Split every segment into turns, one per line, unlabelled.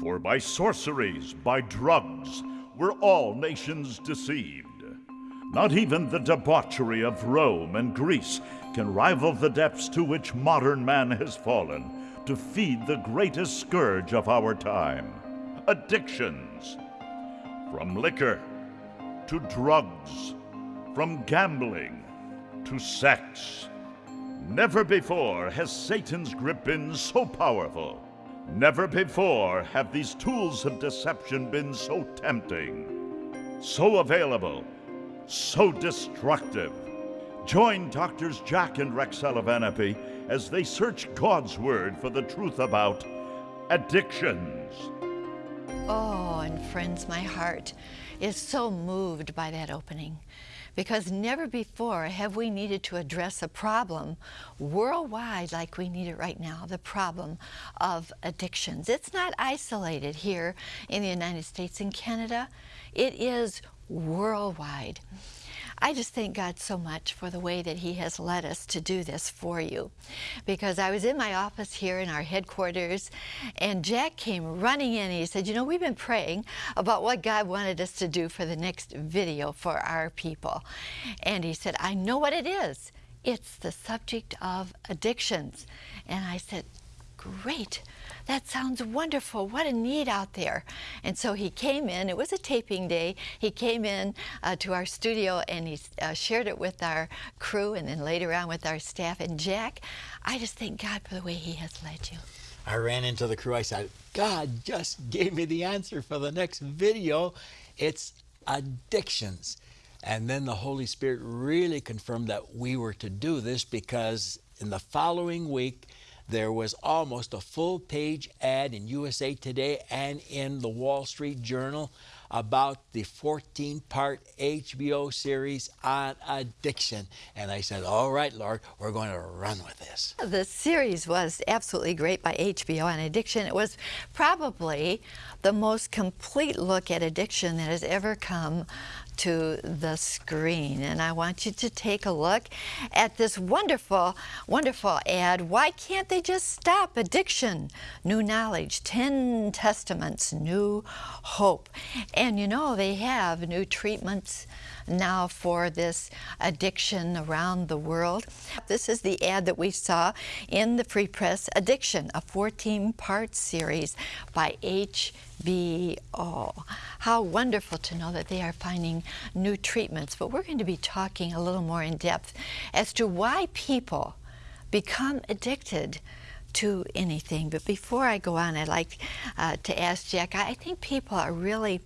For by sorceries, by drugs, were all nations deceived. Not even the debauchery of Rome and Greece can rival the depths to which modern man has fallen to feed the greatest scourge of our time addictions. From liquor to drugs, from gambling to sex. Never before has Satan's grip been so powerful. Never before have these tools of deception been so tempting, so available, so destructive. Join Doctors Jack and Rexella Van Impe as they search God's Word for the truth about addictions.
Oh, and friends, my heart is so moved by that opening because never before have we needed to address a problem worldwide like we need it right now, the problem of addictions. It's not isolated here in the United States and Canada. It is worldwide. I just thank God so much for the way that He has led us to do this for you. Because I was in my office here in our headquarters, and Jack came running in and he said, You know, we've been praying about what God wanted us to do for the next video for our people. And he said, I know what it is. It's the subject of addictions. And I said, Great that sounds wonderful. What a need out there. And so he came in, it was a taping day. He came in uh, to our studio and he uh, shared it with our crew and then later on with our staff. And Jack, I just thank God for the way he has led you.
I ran into the crew. I said, God just gave me the answer for the next video. It's addictions. And then the Holy Spirit really confirmed that we were to do this because in the following week, there was almost a full page ad in USA Today and in the Wall Street Journal about the 14 part HBO series on addiction. And I said, All right, Lord, we're going to run with this.
The series was absolutely great by HBO on addiction. It was probably the most complete look at addiction that has ever come to the screen. And I want you to take a look at this wonderful, wonderful ad. Why can't they just stop addiction? New knowledge, 10 testaments, new hope. And you know, they have new treatments now for this addiction around the world. This is the ad that we saw in the Free Press Addiction, a 14-part series by HBO. How wonderful to know that they are finding new treatments. But we're going to be talking a little more in depth as to why people become addicted to anything. But before I go on, I'd like uh, to ask Jack, I think people are really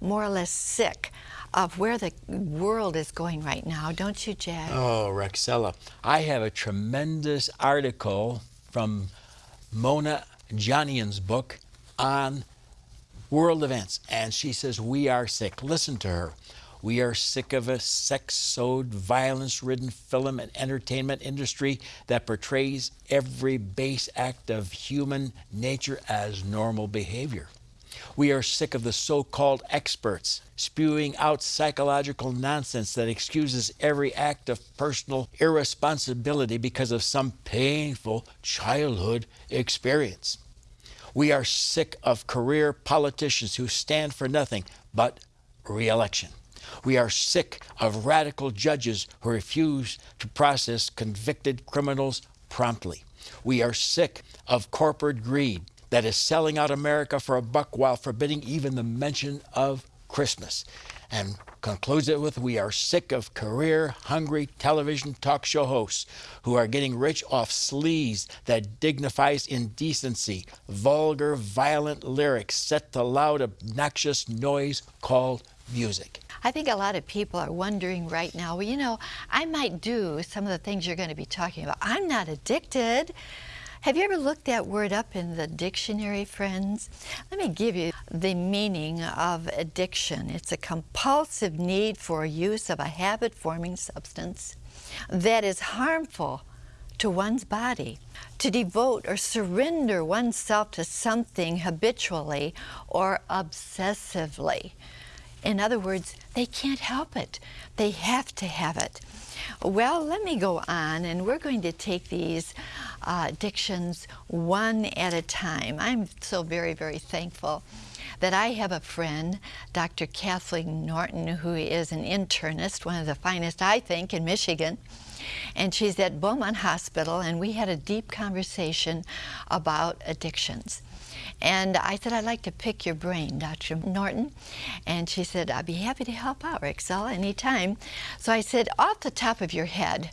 more or less sick of where the world is going right now, don't you, Jack?
Oh, Rexella. I have a tremendous article from Mona Johnian's book on world events. And she says, We are sick. Listen to her. We are sick of a sex-sowed, violence-ridden film and entertainment industry that portrays every base act of human nature as normal behavior. We are sick of the so-called experts spewing out psychological nonsense that excuses every act of personal irresponsibility because of some painful childhood experience. We are sick of career politicians who stand for nothing but reelection. We are sick of radical judges who refuse to process convicted criminals promptly. We are sick of corporate greed that is selling out America for a buck while forbidding even the mention of Christmas. And concludes it with We are sick of career hungry television talk show hosts who are getting rich off sleaze that dignifies indecency, vulgar, violent lyrics set to loud, obnoxious noise called music.
I think a lot of people are wondering right now, well, you know, I might do some of the things you're going to be talking about. I'm not addicted. Have you ever looked that word up in the dictionary, friends? Let me give you the meaning of addiction. It's a compulsive need for use of a habit-forming substance that is harmful to one's body. To devote or surrender oneself to something habitually or obsessively. In other words, they can't help it. They have to have it. Well, let me go on, and we're going to take these uh, addictions one at a time. I'm so very, very thankful that I have a friend, Dr. Kathleen Norton, who is an internist, one of the finest, I think, in Michigan. And she's at Beaumont Hospital, and we had a deep conversation about addictions. And I said, I'd like to pick your brain, Dr. Norton. And she said, I'd be happy to help out, Rexel, anytime. So I said, off the top of your head,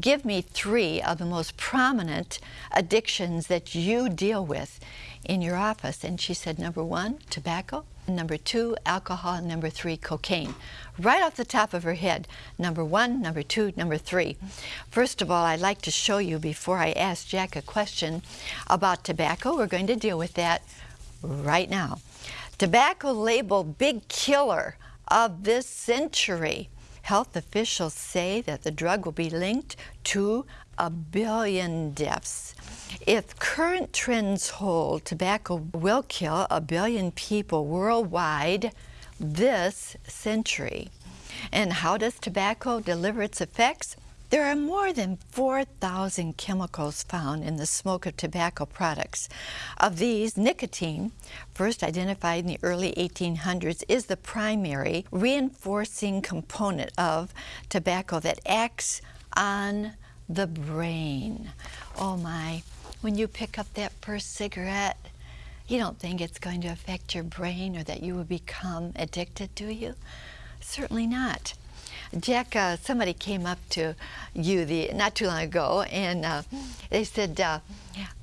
give me three of the most prominent addictions that you deal with in your office. And she said, number one, tobacco. Number two, alcohol. Number three, cocaine. Right off the top of her head, number one, number two, number three. First of all, I'd like to show you before I ask Jack a question about tobacco. We're going to deal with that right now. Tobacco label big killer of this century. Health officials say that the drug will be linked to a billion deaths. If current trends hold, tobacco will kill a billion people worldwide this century. And how does tobacco deliver its effects? There are more than 4,000 chemicals found in the smoke of tobacco products. Of these, nicotine, first identified in the early 1800s, is the primary reinforcing component of tobacco that acts on the brain. Oh my, when you pick up that first cigarette, you don't think it's going to affect your brain or that you will become addicted, do you? Certainly not. Jack, uh, somebody came up to you the not too long ago, and uh, they said, uh,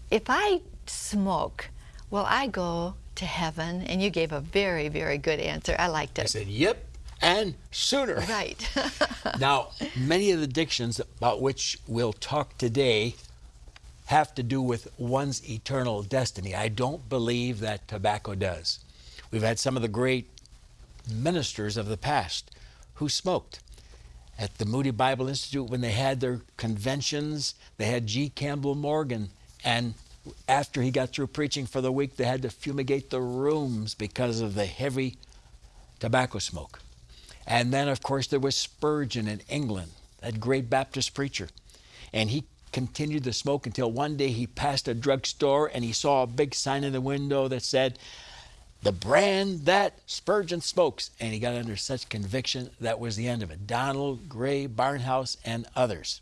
"If I smoke, will I go to heaven?" And you gave a very, very good answer. I liked it.
I said, "Yep." And sooner.
Right.
now, many of the addictions about which we'll talk today have to do with one's eternal destiny. I don't believe that tobacco does. We've had some of the great ministers of the past who smoked at the Moody Bible Institute when they had their conventions. They had G. Campbell Morgan, and after he got through preaching for the week, they had to fumigate the rooms because of the heavy tobacco smoke. And then, of course, there was Spurgeon in England, that great Baptist preacher. And he continued to smoke until one day he passed a drugstore and he saw a big sign in the window that said, the brand that Spurgeon smokes. And he got under such conviction that was the end of it. Donald, Grey, Barnhouse, and others.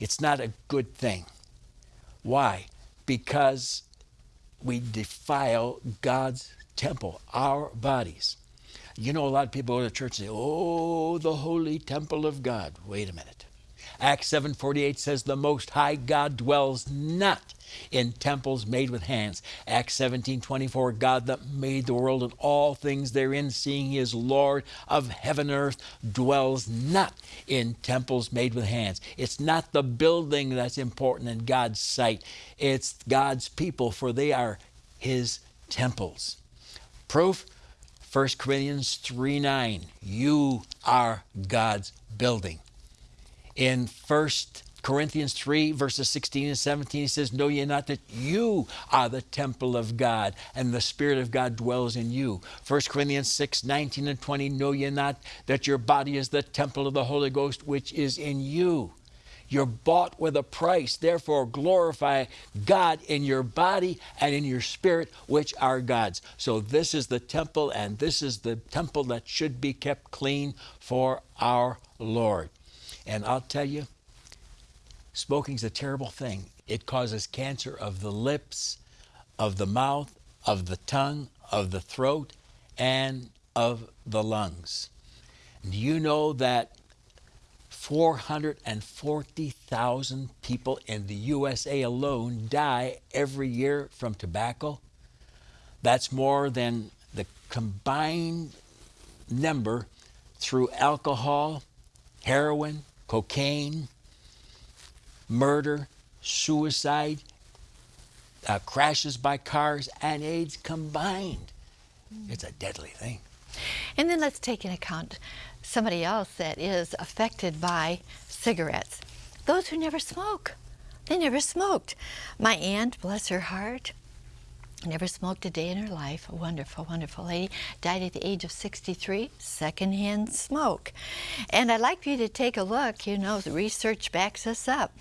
It's not a good thing. Why? Because we defile God's temple, our bodies. You know, a lot of people go to church and say, Oh, the holy temple of God. Wait a minute. Acts 7:48 says the most high God dwells not in temples made with hands. Acts 17:24 God that made the world and all things therein seeing he is Lord of heaven and earth dwells not in temples made with hands. It's not the building that's important in God's sight. It's God's people for they are his temples. Proof 1 Corinthians 3 9. You are God's building. In 1 Corinthians 3, verses 16 and 17, he says, Know ye not that you are the temple of God, and the Spirit of God dwells in you. 1 Corinthians 6, 19 and 20, Know ye not that your body is the temple of the Holy Ghost, which is in you? You're bought with a price. Therefore, glorify God in your body and in your spirit, which are God's. So, this is the temple, and this is the temple that should be kept clean for our Lord. And I'll tell you, smoking's a terrible thing. It causes cancer of the lips, of the mouth, of the tongue, of the throat, and of the lungs. Do you know that 440,000 people in the USA alone die every year from tobacco? That's more than the combined number through alcohol, heroin, cocaine, murder, suicide, uh, crashes by cars, and AIDS combined. It's a deadly thing.
And then let's take into account somebody else that is affected by cigarettes. Those who never smoke. They never smoked. My aunt, bless her heart, Never smoked a day in her life. A wonderful, wonderful lady. Died at the age of 63, secondhand smoke. And I'd like you to take a look. You know, the research backs us up.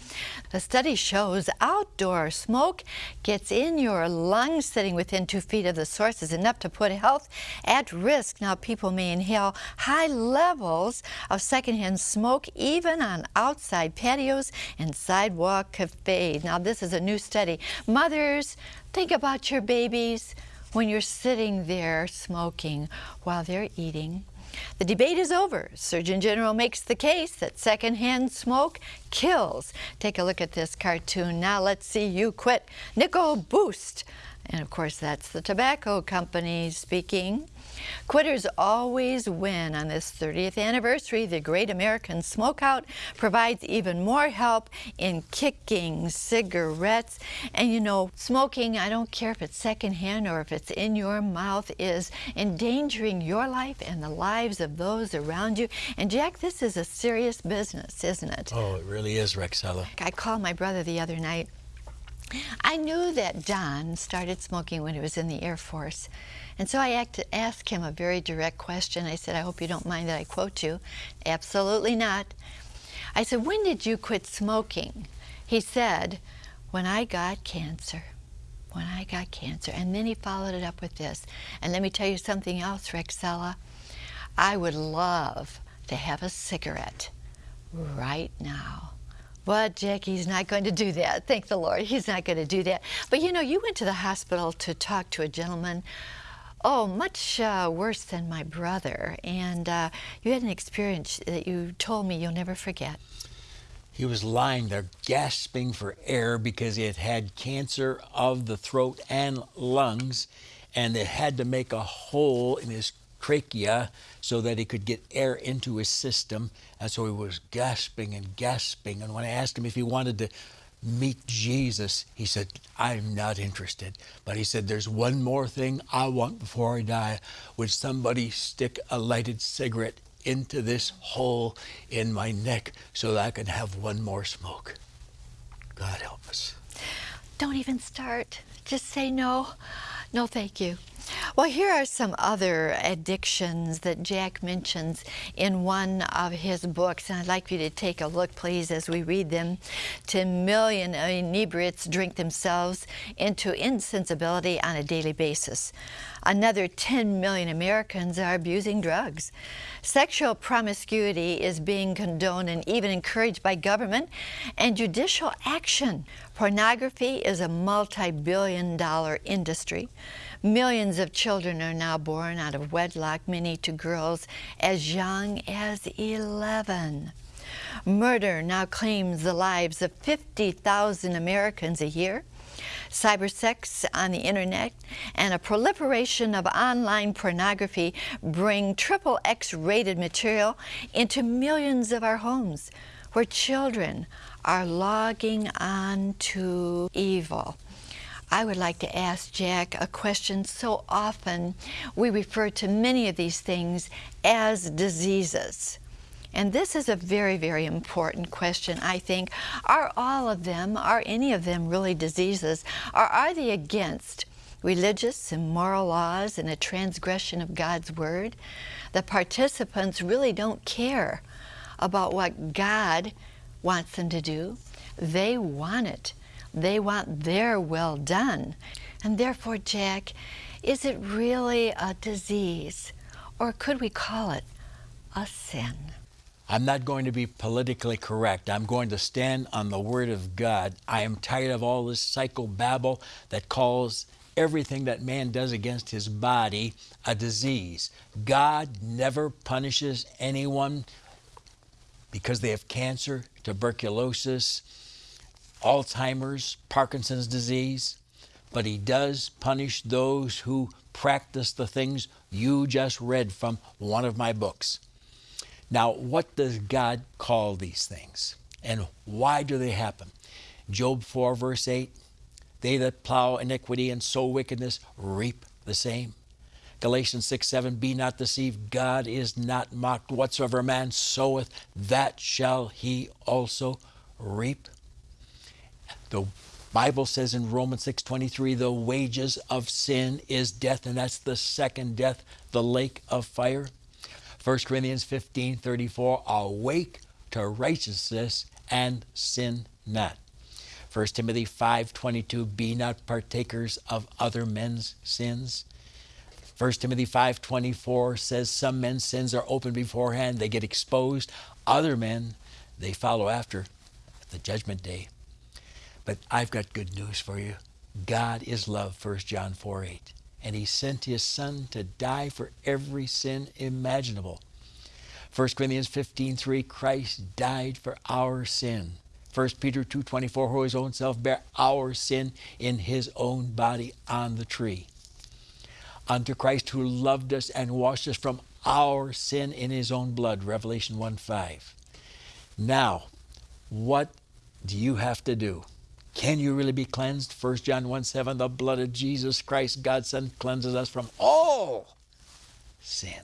The study shows outdoor smoke gets in your lungs sitting within two feet of the source is enough to put health at risk. Now, people may inhale high levels of secondhand smoke even on outside patios and sidewalk cafes. Now, this is a new study. Mothers, Think about your babies when you're sitting there smoking while they're eating. The debate is over. Surgeon General makes the case that secondhand smoke kills. Take a look at this cartoon. Now let's see you quit. Nickel Boost. And of course, that's the tobacco company speaking. Quitters always win on this 30th anniversary. The Great American Smokeout provides even more help in kicking cigarettes. And you know, smoking, I don't care if it's secondhand or if it's in your mouth, is endangering your life and the lives of those around you. And Jack, this is a serious business, isn't it?
Oh, it really is, Rexella.
I called my brother the other night. I knew that Don started smoking when he was in the Air Force. And so I asked him a very direct question. I said, I hope you don't mind that I quote you. Absolutely not. I said, when did you quit smoking? He said, when I got cancer. When I got cancer. And then he followed it up with this. And let me tell you something else, Rexella. I would love to have a cigarette right now. But Jackie's not going to do that. Thank the Lord. He's not going to do that. But you know, you went to the hospital to talk to a gentleman Oh, much uh, worse than my brother. And uh, you had an experience that you told me you'll never forget.
He was lying there gasping for air because he had had cancer of the throat and lungs, and they had to make a hole in his trachea so that he could get air into his system. And so he was gasping and gasping. And when I asked him if he wanted to meet Jesus, he said, I'm not interested. But he said, There's one more thing I want before I die. Would somebody stick a lighted cigarette into this hole in my neck so that I can have one more smoke? God help us.
Don't even start. Just say no. No, thank you. Well, here are some other addictions that Jack mentions in one of his books, and I'd like you to take a look, please, as we read them. 10 million inebriates drink themselves into insensibility on a daily basis. Another 10 million Americans are abusing drugs. Sexual promiscuity is being condoned and even encouraged by government and judicial action. Pornography is a multi-billion dollar industry. Millions of children are now born out of wedlock, many to girls as young as 11. Murder now claims the lives of 50,000 Americans a year. Cybersex on the internet and a proliferation of online pornography bring triple X rated material into millions of our homes where children are logging on to evil. I would like to ask Jack a question. So often we refer to many of these things as diseases. And this is a very, very important question, I think. Are all of them, are any of them really diseases? Or are they against religious and moral laws and a transgression of God's Word? The participants really don't care about what God wants them to do. They want it. They want their well done. And therefore, Jack, is it really a disease? Or could we call it a sin?
I'm not going to be politically correct. I'm going to stand on the Word of God. I am tired of all this psychobabble that calls everything that man does against his body a disease. God never punishes anyone because they have cancer, tuberculosis, Alzheimer's, Parkinson's disease, but he does punish those who practice the things you just read from one of my books. Now, what does God call these things? And why do they happen? Job 4, verse 8 They that plow iniquity and sow wickedness reap the same. Galatians 6 7 Be not deceived, God is not mocked. Whatsoever man soweth, that shall he also reap. The Bible says in Romans 6:23 the wages of sin is death and that's the second death, the lake of fire. 1 Corinthians 15:34 awake to righteousness and sin not. 1 Timothy 5:22 be not partakers of other men's sins. 1 Timothy 5:24 says some men's sins are open beforehand, they get exposed. Other men, they follow after the judgment day. But I've got good news for you. God is love, 1 John 4 8. And he sent his son to die for every sin imaginable. 1 Corinthians 15 3, Christ died for our sin. 1 Peter 2 24, who his own self bare our sin in his own body on the tree. Unto Christ who loved us and washed us from our sin in his own blood, Revelation 1 5. Now, what do you have to do? Can you really be cleansed? 1 John 1 7, the blood of Jesus Christ, God's Son, cleanses us from all sin.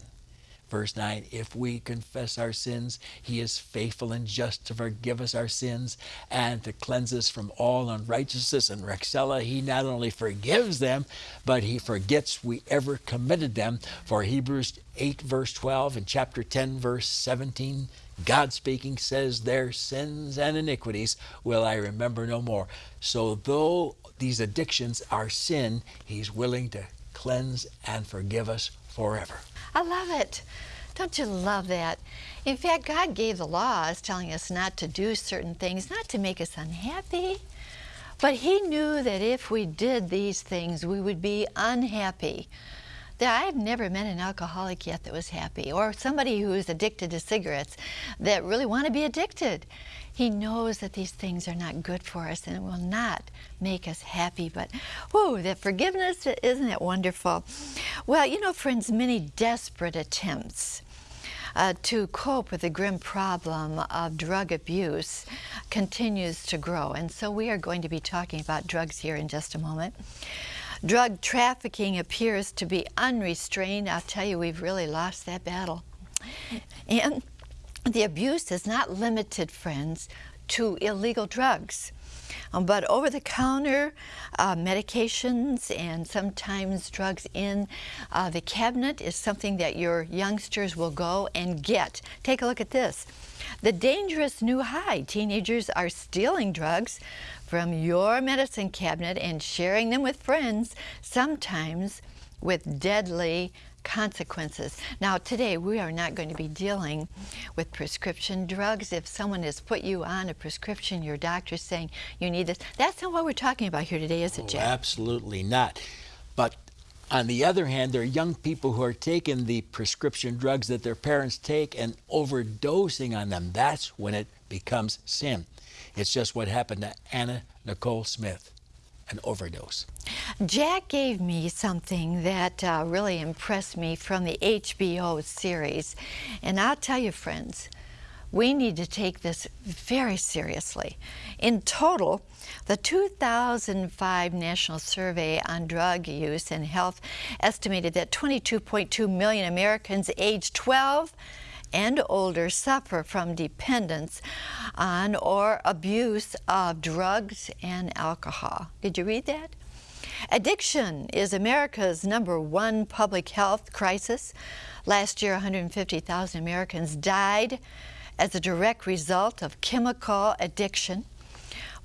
Verse 9, if we confess our sins, he is faithful and just to forgive us our sins and to cleanse us from all unrighteousness. And Rexella, he not only forgives them, but he forgets we ever committed them. For Hebrews 8, verse 12, and chapter 10, verse 17, God speaking says, Their sins and iniquities will I remember no more. So, though these addictions are sin, He's willing to cleanse and forgive us forever.
I love it. Don't you love that? In fact, God gave the laws telling us not to do certain things, not to make us unhappy. But He knew that if we did these things, we would be unhappy. That I've never met an alcoholic yet that was happy, or somebody who is addicted to cigarettes that really want to be addicted. He knows that these things are not good for us and will not make us happy. But, whoa, that forgiveness, isn't it wonderful? Well, you know, friends, many desperate attempts uh, to cope with the grim problem of drug abuse continues to grow. And so we are going to be talking about drugs here in just a moment. Drug trafficking appears to be unrestrained. I'll tell you, we've really lost that battle. And the abuse is not limited, friends, to illegal drugs. Um, but over the counter uh, medications and sometimes drugs in uh, the cabinet is something that your youngsters will go and get. Take a look at this. The dangerous new high. Teenagers are stealing drugs from your medicine cabinet and sharing them with friends, sometimes with deadly consequences. Now, today we are not going to be dealing with prescription drugs. If someone has put you on a prescription, your doctor's saying you need this, that's not what we're talking about here today, is it, Jack?
Oh, absolutely not. But on the other hand, there are young people who are taking the prescription drugs that their parents take and overdosing on them. That's when it becomes sin. It's just what happened to Anna Nicole Smith an overdose.
Jack gave me something that uh, really impressed me from the HBO series. And I'll tell you, friends, we need to take this very seriously. In total, the 2005 National Survey on Drug Use and Health estimated that 22.2 million Americans aged 12 and older suffer from dependence on or abuse of drugs and alcohol. Did you read that? Addiction is America's number one public health crisis. Last year, 150,000 Americans died as a direct result of chemical addiction.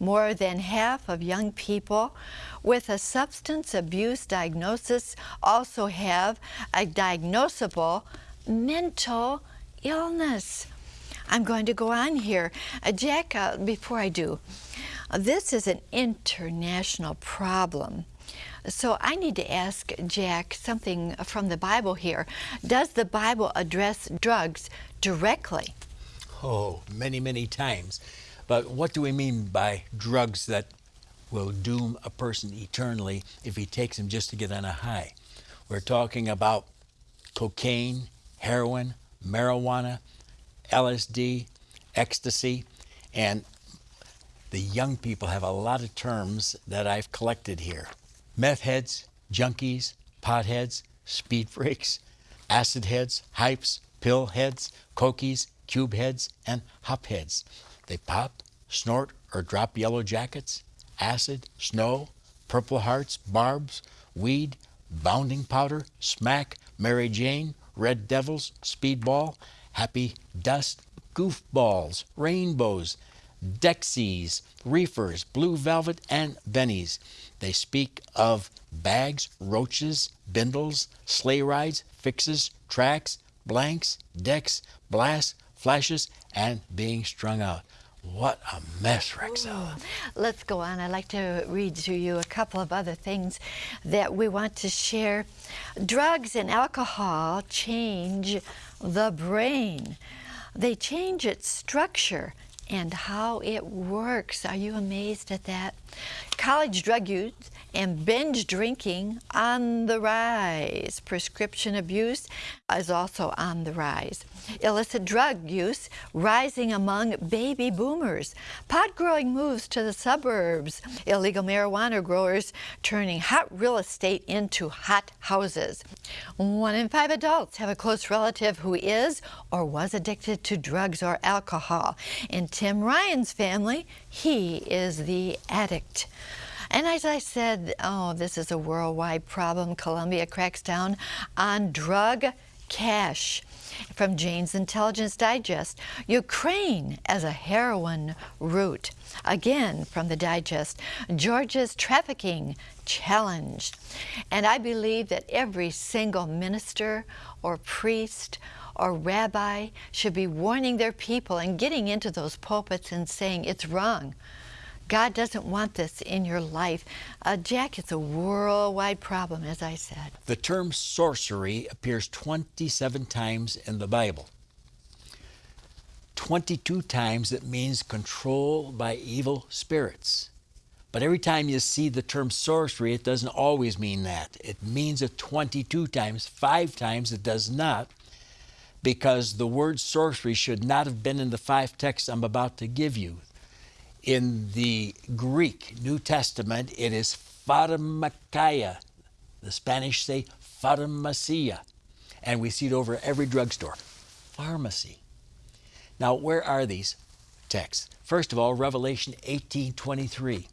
More than half of young people with a substance abuse diagnosis also have a diagnosable mental illness. I'm going to go on here. Uh, Jack, uh, before I do, uh, this is an international problem. So I need to ask Jack something from the Bible here. Does the Bible address drugs directly?
Oh, many, many times. But what do we mean by drugs that will doom a person eternally if he takes them just to get on a high? We're talking about cocaine, heroin, marijuana, LSD, ecstasy, and the young people have a lot of terms that I've collected here. Meth heads, junkies, potheads, speed freaks, acid heads, hypes, pill heads, cokies, cube heads, and hop heads. They pop, snort, or drop yellow jackets, acid, snow, purple hearts, barbs, weed, bounding powder, smack, Mary Jane, red devils, speedball, happy dust, goofballs, rainbows, Dexies, reefers, blue velvet, and bennies. They speak of bags, roaches, bindles, sleigh rides, fixes, tracks, blanks, decks, blasts, flashes, and being strung out. What a mess, Rexel.
Let's go on. I'd like to read to you a couple of other things that we want to share. Drugs and alcohol change the brain. They change its structure and how it works. Are you amazed at that? College drug use and binge drinking on the rise. Prescription abuse is also on the rise. Illicit drug use rising among baby boomers. Pot growing moves to the suburbs. Illegal marijuana growers turning hot real estate into hot houses. One in five adults have a close relative who is or was addicted to drugs or alcohol. In Tim Ryan's family, he is the addict. And as I said, oh, this is a worldwide problem. Colombia cracks down on drug cash. From Jane's Intelligence Digest, Ukraine as a heroin route. Again, from the Digest, Georgia's trafficking challenged. And I believe that every single minister or priest or rabbi should be warning their people and getting into those pulpits and saying it's wrong. God doesn't want this in your life. Uh, Jack, it's a worldwide problem, as I said.
The term sorcery appears 27 times in the Bible. 22 times it means control by evil spirits. But every time you see the term sorcery, it doesn't always mean that. It means it 22 times. Five times it does not, because the word sorcery should not have been in the five texts I'm about to give you. In the Greek New Testament, it is pharmakeia. The Spanish say pharmacia. And we see it over every drugstore. Pharmacy. Now, where are these texts? First of all, Revelation 18:23.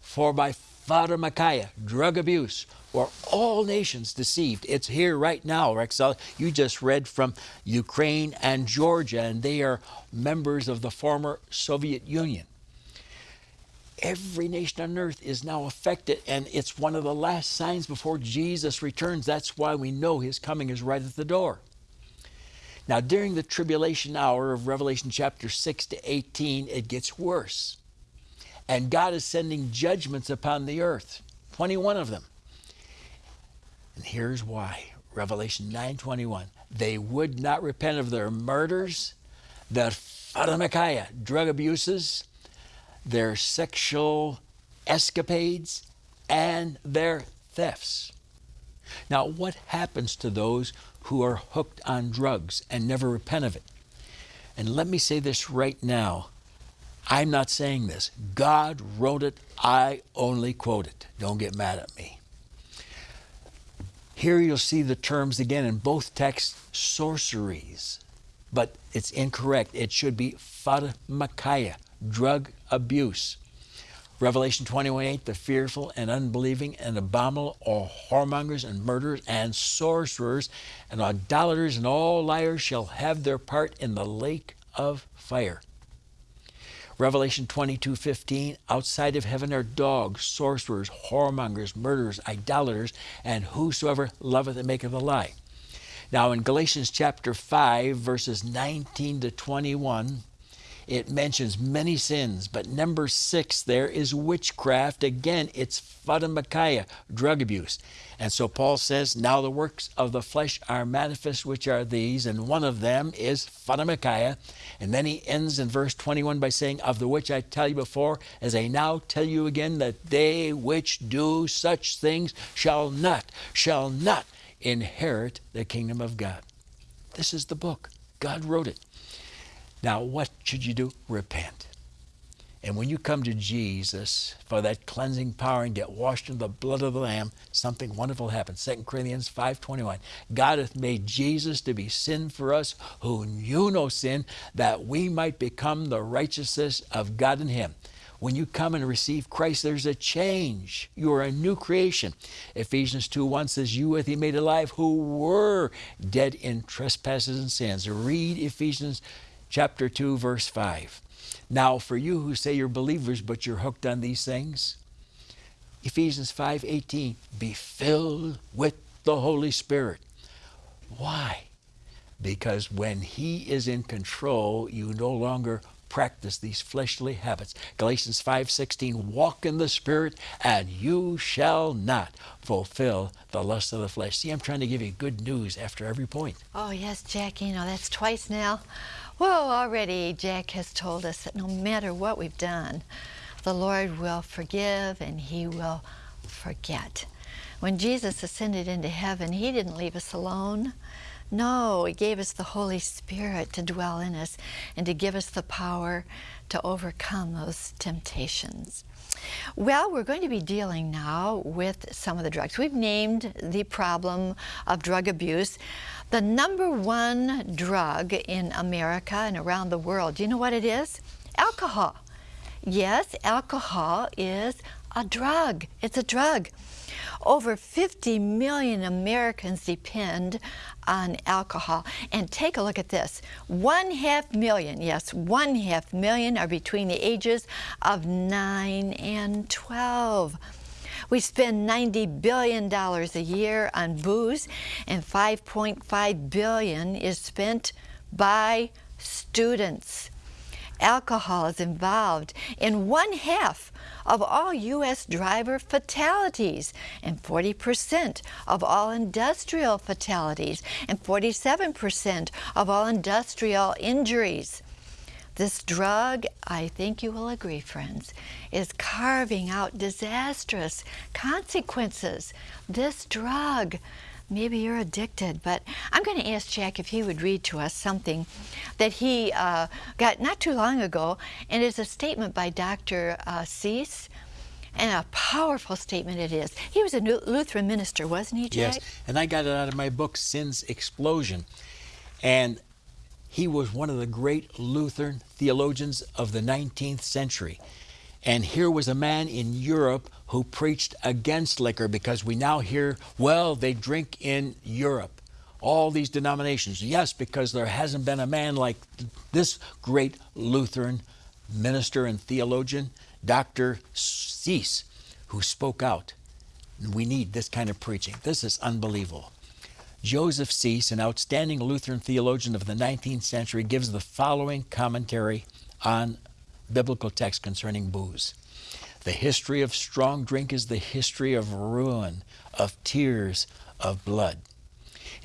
For by pharmakeia, drug abuse, were all nations deceived. It's here right now, Rexel. You just read from Ukraine and Georgia, and they are members of the former Soviet Union. Every nation on earth is now affected, and it's one of the last signs before Jesus returns. That's why we know his coming is right at the door. Now, during the tribulation hour of Revelation chapter 6 to 18, it gets worse. And God is sending judgments upon the earth, 21 of them. And here's why. Revelation 9:21. They would not repent of their murders, their pharmakeia, drug abuses, their sexual escapades, and their thefts. Now, what happens to those who are hooked on drugs and never repent of it? And let me say this right now. I'm not saying this. God wrote it. I only quote it. Don't get mad at me. Here you'll see the terms again in both texts sorceries, but it's incorrect. It should be pharmakeia, drug abuse. Revelation 21 8, the fearful and unbelieving and abominable or whoremongers and murderers and sorcerers and idolaters and all liars shall have their part in the lake of fire. Revelation 22 15, outside of heaven are dogs, sorcerers, whoremongers, murderers, idolaters, and whosoever loveth and maketh a lie. Now, in Galatians chapter 5, verses 19 to 21, it mentions many sins, but number six there is witchcraft. Again, it's pharmakeia, drug abuse. And so Paul says, Now the works of the flesh are manifest, which are these, and one of them is pharmakeia. And then he ends in verse 21 by saying, Of the which I tell you before, as I now tell you again, that they which do such things shall not, shall not inherit the kingdom of God. This is the book. God wrote it. Now, what should you do? Repent. And when you come to Jesus for that cleansing power and get washed in the blood of the Lamb, something wonderful happens. 2 Corinthians 5.21 God hath made Jesus to be sin for us who knew no sin, that we might become the righteousness of God in him. When you come and receive Christ, there's a change. You are a new creation. Ephesians 2 1 says, You hath he made alive who were dead in trespasses and sins. Read Ephesians chapter 2, verse 5. Now, for you who say you're believers, but you're hooked on these things, Ephesians 5 18, be filled with the Holy Spirit. Why? Because when He is in control, you no longer practice these fleshly habits. Galatians 5:16 walk in the spirit and you shall not fulfill the lust of the flesh. See, I'm trying to give you good news after every point.
Oh, yes, Jack, you know, that's twice now. Well, already Jack has told us that no matter what we've done, the Lord will forgive and he will forget. When Jesus ascended into heaven, he didn't leave us alone. No, He gave us the Holy Spirit to dwell in us and to give us the power to overcome those temptations. Well, we're going to be dealing now with some of the drugs. We've named the problem of drug abuse. The number one drug in America and around the world, do you know what it is? Alcohol. Yes, alcohol is a drug. It's a drug. Over 50 million Americans depend on alcohol. And take a look at this. One half million, yes, one half million are between the ages of 9 and 12. We spend $90 billion a year on booze, and 5.5 billion is spent by students. Alcohol is involved in one half of all U.S. driver fatalities and 40% of all industrial fatalities and 47% of all industrial injuries. This drug, I think you will agree, friends, is carving out disastrous consequences. This drug maybe you're addicted, but I'm going to ask Jack if he would read to us something that he uh, got not too long ago, and it's a statement by Dr. Uh, Seiss. And a powerful statement it is. He was a Lutheran minister, wasn't he, Jack?
Yes, and I got it out of my book, Sin's Explosion. And he was one of the great Lutheran theologians of the 19th century. And here was a man in Europe who preached against liquor because we now hear, well, they drink in Europe. All these denominations. Yes, because there hasn't been a man like this great Lutheran minister and theologian, Dr. Seiss, who spoke out. We need this kind of preaching. This is unbelievable. Joseph Seiss, an outstanding Lutheran theologian of the 19th century, gives the following commentary on biblical text concerning booze. The history of strong drink is the history of ruin, of tears, of blood.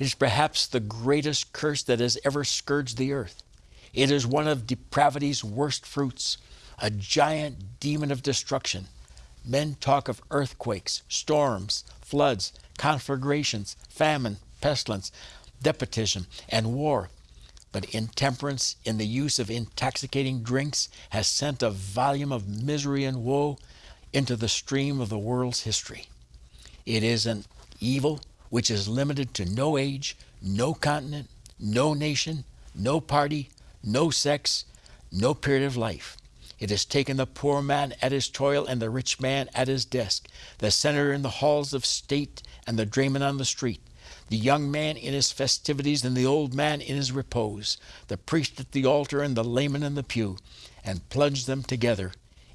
It is perhaps the greatest curse that has ever scourged the earth. It is one of depravity's worst fruits, a giant demon of destruction. Men talk of earthquakes, storms, floods, conflagrations, famine, pestilence, despotism, and war. But intemperance in the use of intoxicating drinks has sent a volume of misery and woe into the stream of the world's history. It is an evil which is limited to no age, no continent, no nation, no party, no sex, no period of life. It has taken the poor man at his toil and the rich man at his desk, the senator in the halls of state and the drayman on the street, the young man in his festivities and the old man in his repose, the priest at the altar and the layman in the pew, and plunged them together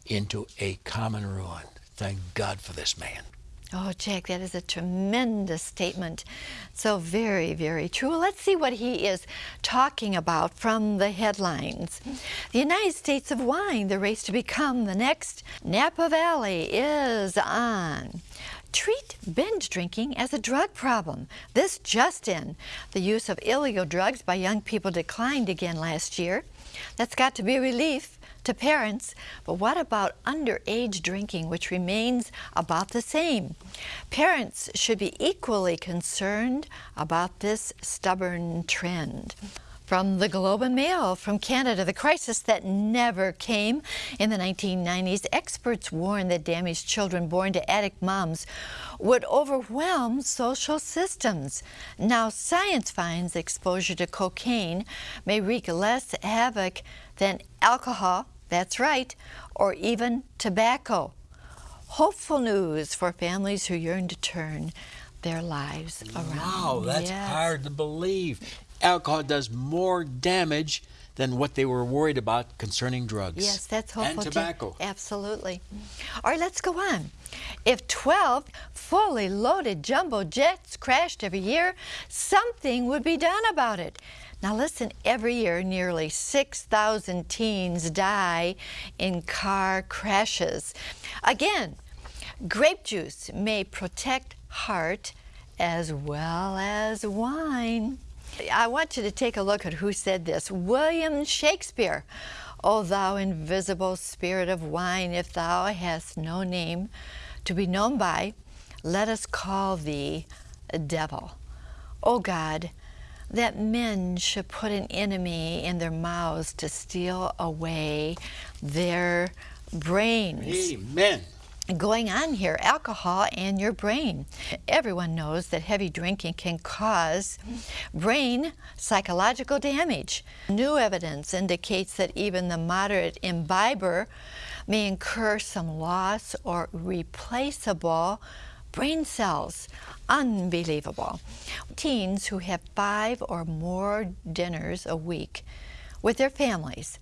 into a common ruin. Thank God for this man.
Oh, Jack, that is a tremendous statement. So very, very true. Let's see what he is talking about from the headlines. The United States of Wine, the race to become the next Napa Valley is on. Treat binge drinking as a drug problem. This just in. The use of illegal drugs by young people declined again last year. That's got to be a relief to parents. But what about underage drinking, which remains about the same? Parents should be equally concerned about this stubborn trend. From the Globe and Mail from Canada, the crisis that never came. In the 1990s, experts warned that damaged children born to addict moms would overwhelm social systems. Now, science finds exposure to cocaine may wreak less havoc than alcohol, That's right, or even tobacco. Hopeful news for families who yearn to turn their lives around.
Wow, that's
Yes.
hard to believe. Alcohol does more damage than what they were worried about concerning drugs.
Yes, that's hopeful.
And
too.
tobacco.
Absolutely. All right, let's go on. If 12 fully loaded jumbo jets crashed every year, something would be done about it. Now, listen, every year nearly 6,000 teens die in car crashes. Again, grape juice may protect heart as well as wine. I want you to take a look at who said this. William Shakespeare. O thou invisible spirit of wine, if thou hast no name to be known by, let us call thee a devil. O God, that men should put an enemy in their mouths to steal away their brains
Amen.
Going on here alcohol and your brain. Everyone knows that heavy drinking can cause brain psychological damage. New evidence indicates that even the moderate imbiber may incur some loss or replaceable brain cells. Unbelievable. Teens who have five or more dinners a week with their families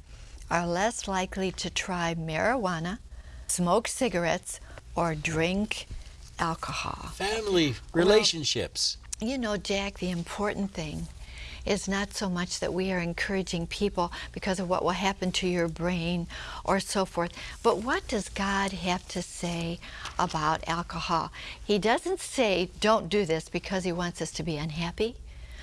are less likely to try marijuana, smoke cigarettes, or drink alcohol.
Family relationships.
You know, Jack, the important thing is not so much that we are encouraging people because of what will happen to your brain or so forth, but what does God have to say about alcohol? He doesn't say, don't do this because He wants us to be unhappy,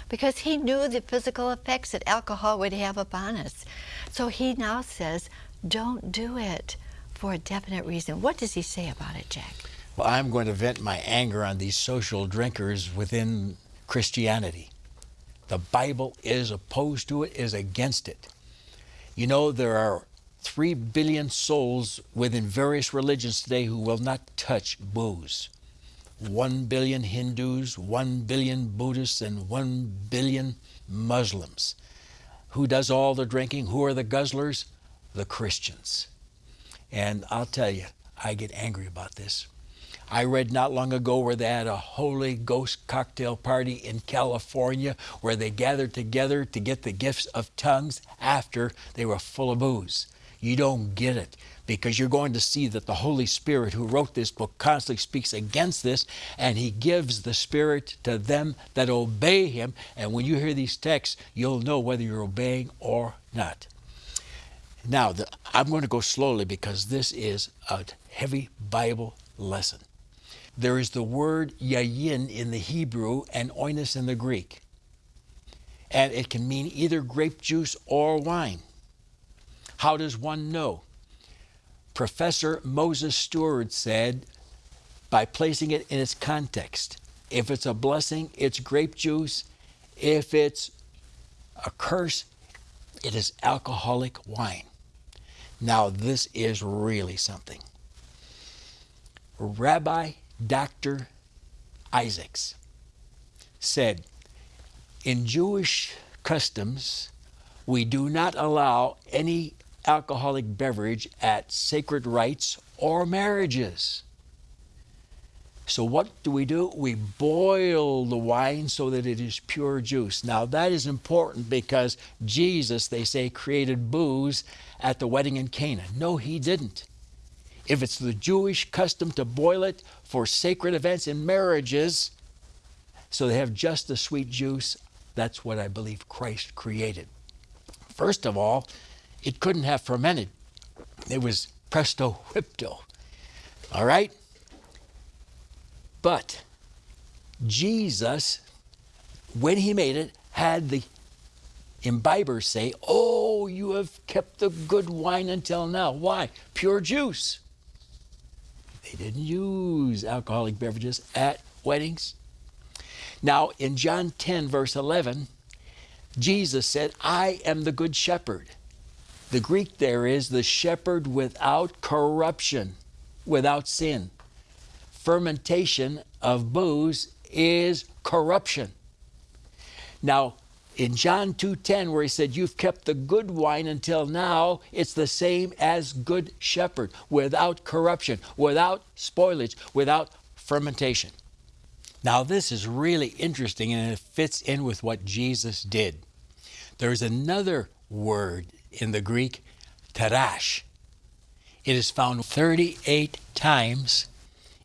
because He knew the physical effects that alcohol would have upon us. So He now says, don't do it for a definite reason. What does He say about it, Jack?
Well, I'm going to vent my anger on these social drinkers within Christianity. The Bible is opposed to it, is against it. You know, there are three billion souls within various religions today who will not touch booze. One billion Hindus, one billion Buddhists, and one billion Muslims. Who does all the drinking? Who are the guzzlers? The Christians. And I'll tell you, I get angry about this. I read not long ago where they had a Holy Ghost cocktail party in California where they gathered together to get the gifts of tongues after they were full of booze. You don't get it because you're going to see that the Holy Spirit who wrote this book constantly speaks against this and he gives the Spirit to them that obey him. And when you hear these texts, you'll know whether you're obeying or not. Now, the, I'm going to go slowly because this is a heavy Bible lesson. There is the word yayin in the Hebrew and oinos in the Greek. And it can mean either grape juice or wine. How does one know? Professor Moses Stuart said, by placing it in its context, if it's a blessing, it's grape juice. If it's a curse, it is alcoholic wine. Now, this is really something. Rabbi Dr. Isaacs said, In Jewish customs, we do not allow any alcoholic beverage at sacred rites or marriages. So, what do we do? We boil the wine so that it is pure juice. Now, that is important because Jesus, they say, created booze at the wedding in Cana. No, he didn't. If it's the Jewish custom to boil it for sacred events and marriages, so they have just the sweet juice, that's what I believe Christ created. First of all, it couldn't have fermented, it was presto whipto. All right? But Jesus, when he made it, had the imbibers say, Oh, you have kept the good wine until now. Why? Pure juice. They didn't use alcoholic beverages at weddings. Now, in John 10, verse 11, Jesus said, I am the good shepherd. The Greek there is the shepherd without corruption, without sin. Fermentation of booze is corruption. Now, in John 2:10 where he said you've kept the good wine until now it's the same as good shepherd without corruption without spoilage without fermentation. Now this is really interesting and it fits in with what Jesus did. There's another word in the Greek tirosh. It is found 38 times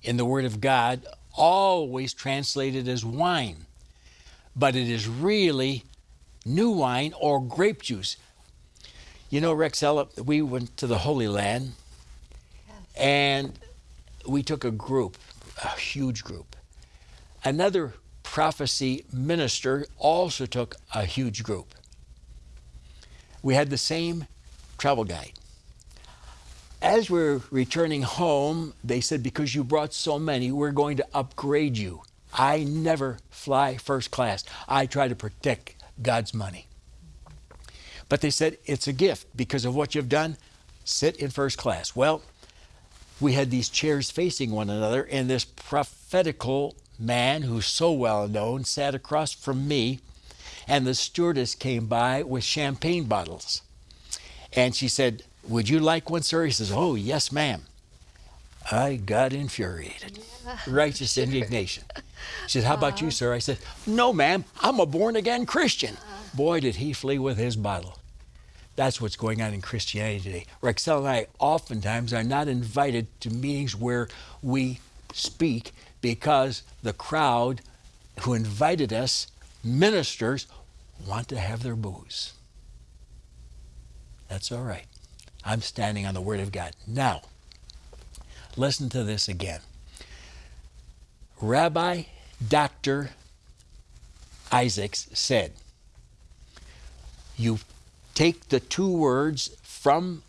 in the word of God always translated as wine but it is really new wine or grape juice. You know, Rex Rexella, we went to the Holy Land and we took a group, a huge group. Another prophecy minister also took a huge group. We had the same travel guide. As we're returning home, they said, because you brought so many, we're going to upgrade you. I never fly first class. I try to protect God's money. But they said, it's a gift because of what you've done. Sit in first class. Well, we had these chairs facing one another, and this prophetical man who's so well known sat across from me, and the stewardess came by with champagne bottles. And she said, Would you like one, sir? He says, Oh, yes, ma'am. I got infuriated. Yeah. Righteous indignation. She said, How about you, uh-huh. sir? I said, No, ma'am. I'm a born again Christian. Uh-huh. Boy, did he flee with his bottle. That's what's going on in Christianity today. Rexella and I oftentimes are not invited to meetings where we speak because the crowd who invited us, ministers, want to have their booze. That's all right. I'm standing on the Word of God. Now, listen to this again. Rabbi Dr. Isaacs said, You take the two words from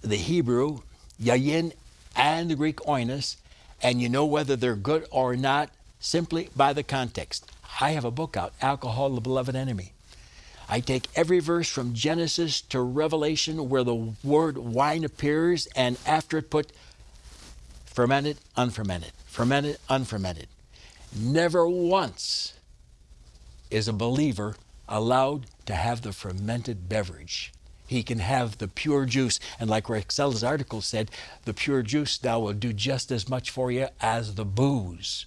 the Hebrew, yayin, and the Greek oinos, and you know whether they're good or not simply by the context. I have a book out, Alcohol, the Beloved Enemy. I take every verse from Genesis to Revelation where the word wine appears, and after it put fermented, unfermented, fermented, unfermented. Never once is a believer allowed to have the fermented beverage. He can have the pure juice. And like Rexella's article said, the pure juice now will do just as much for you as the booze.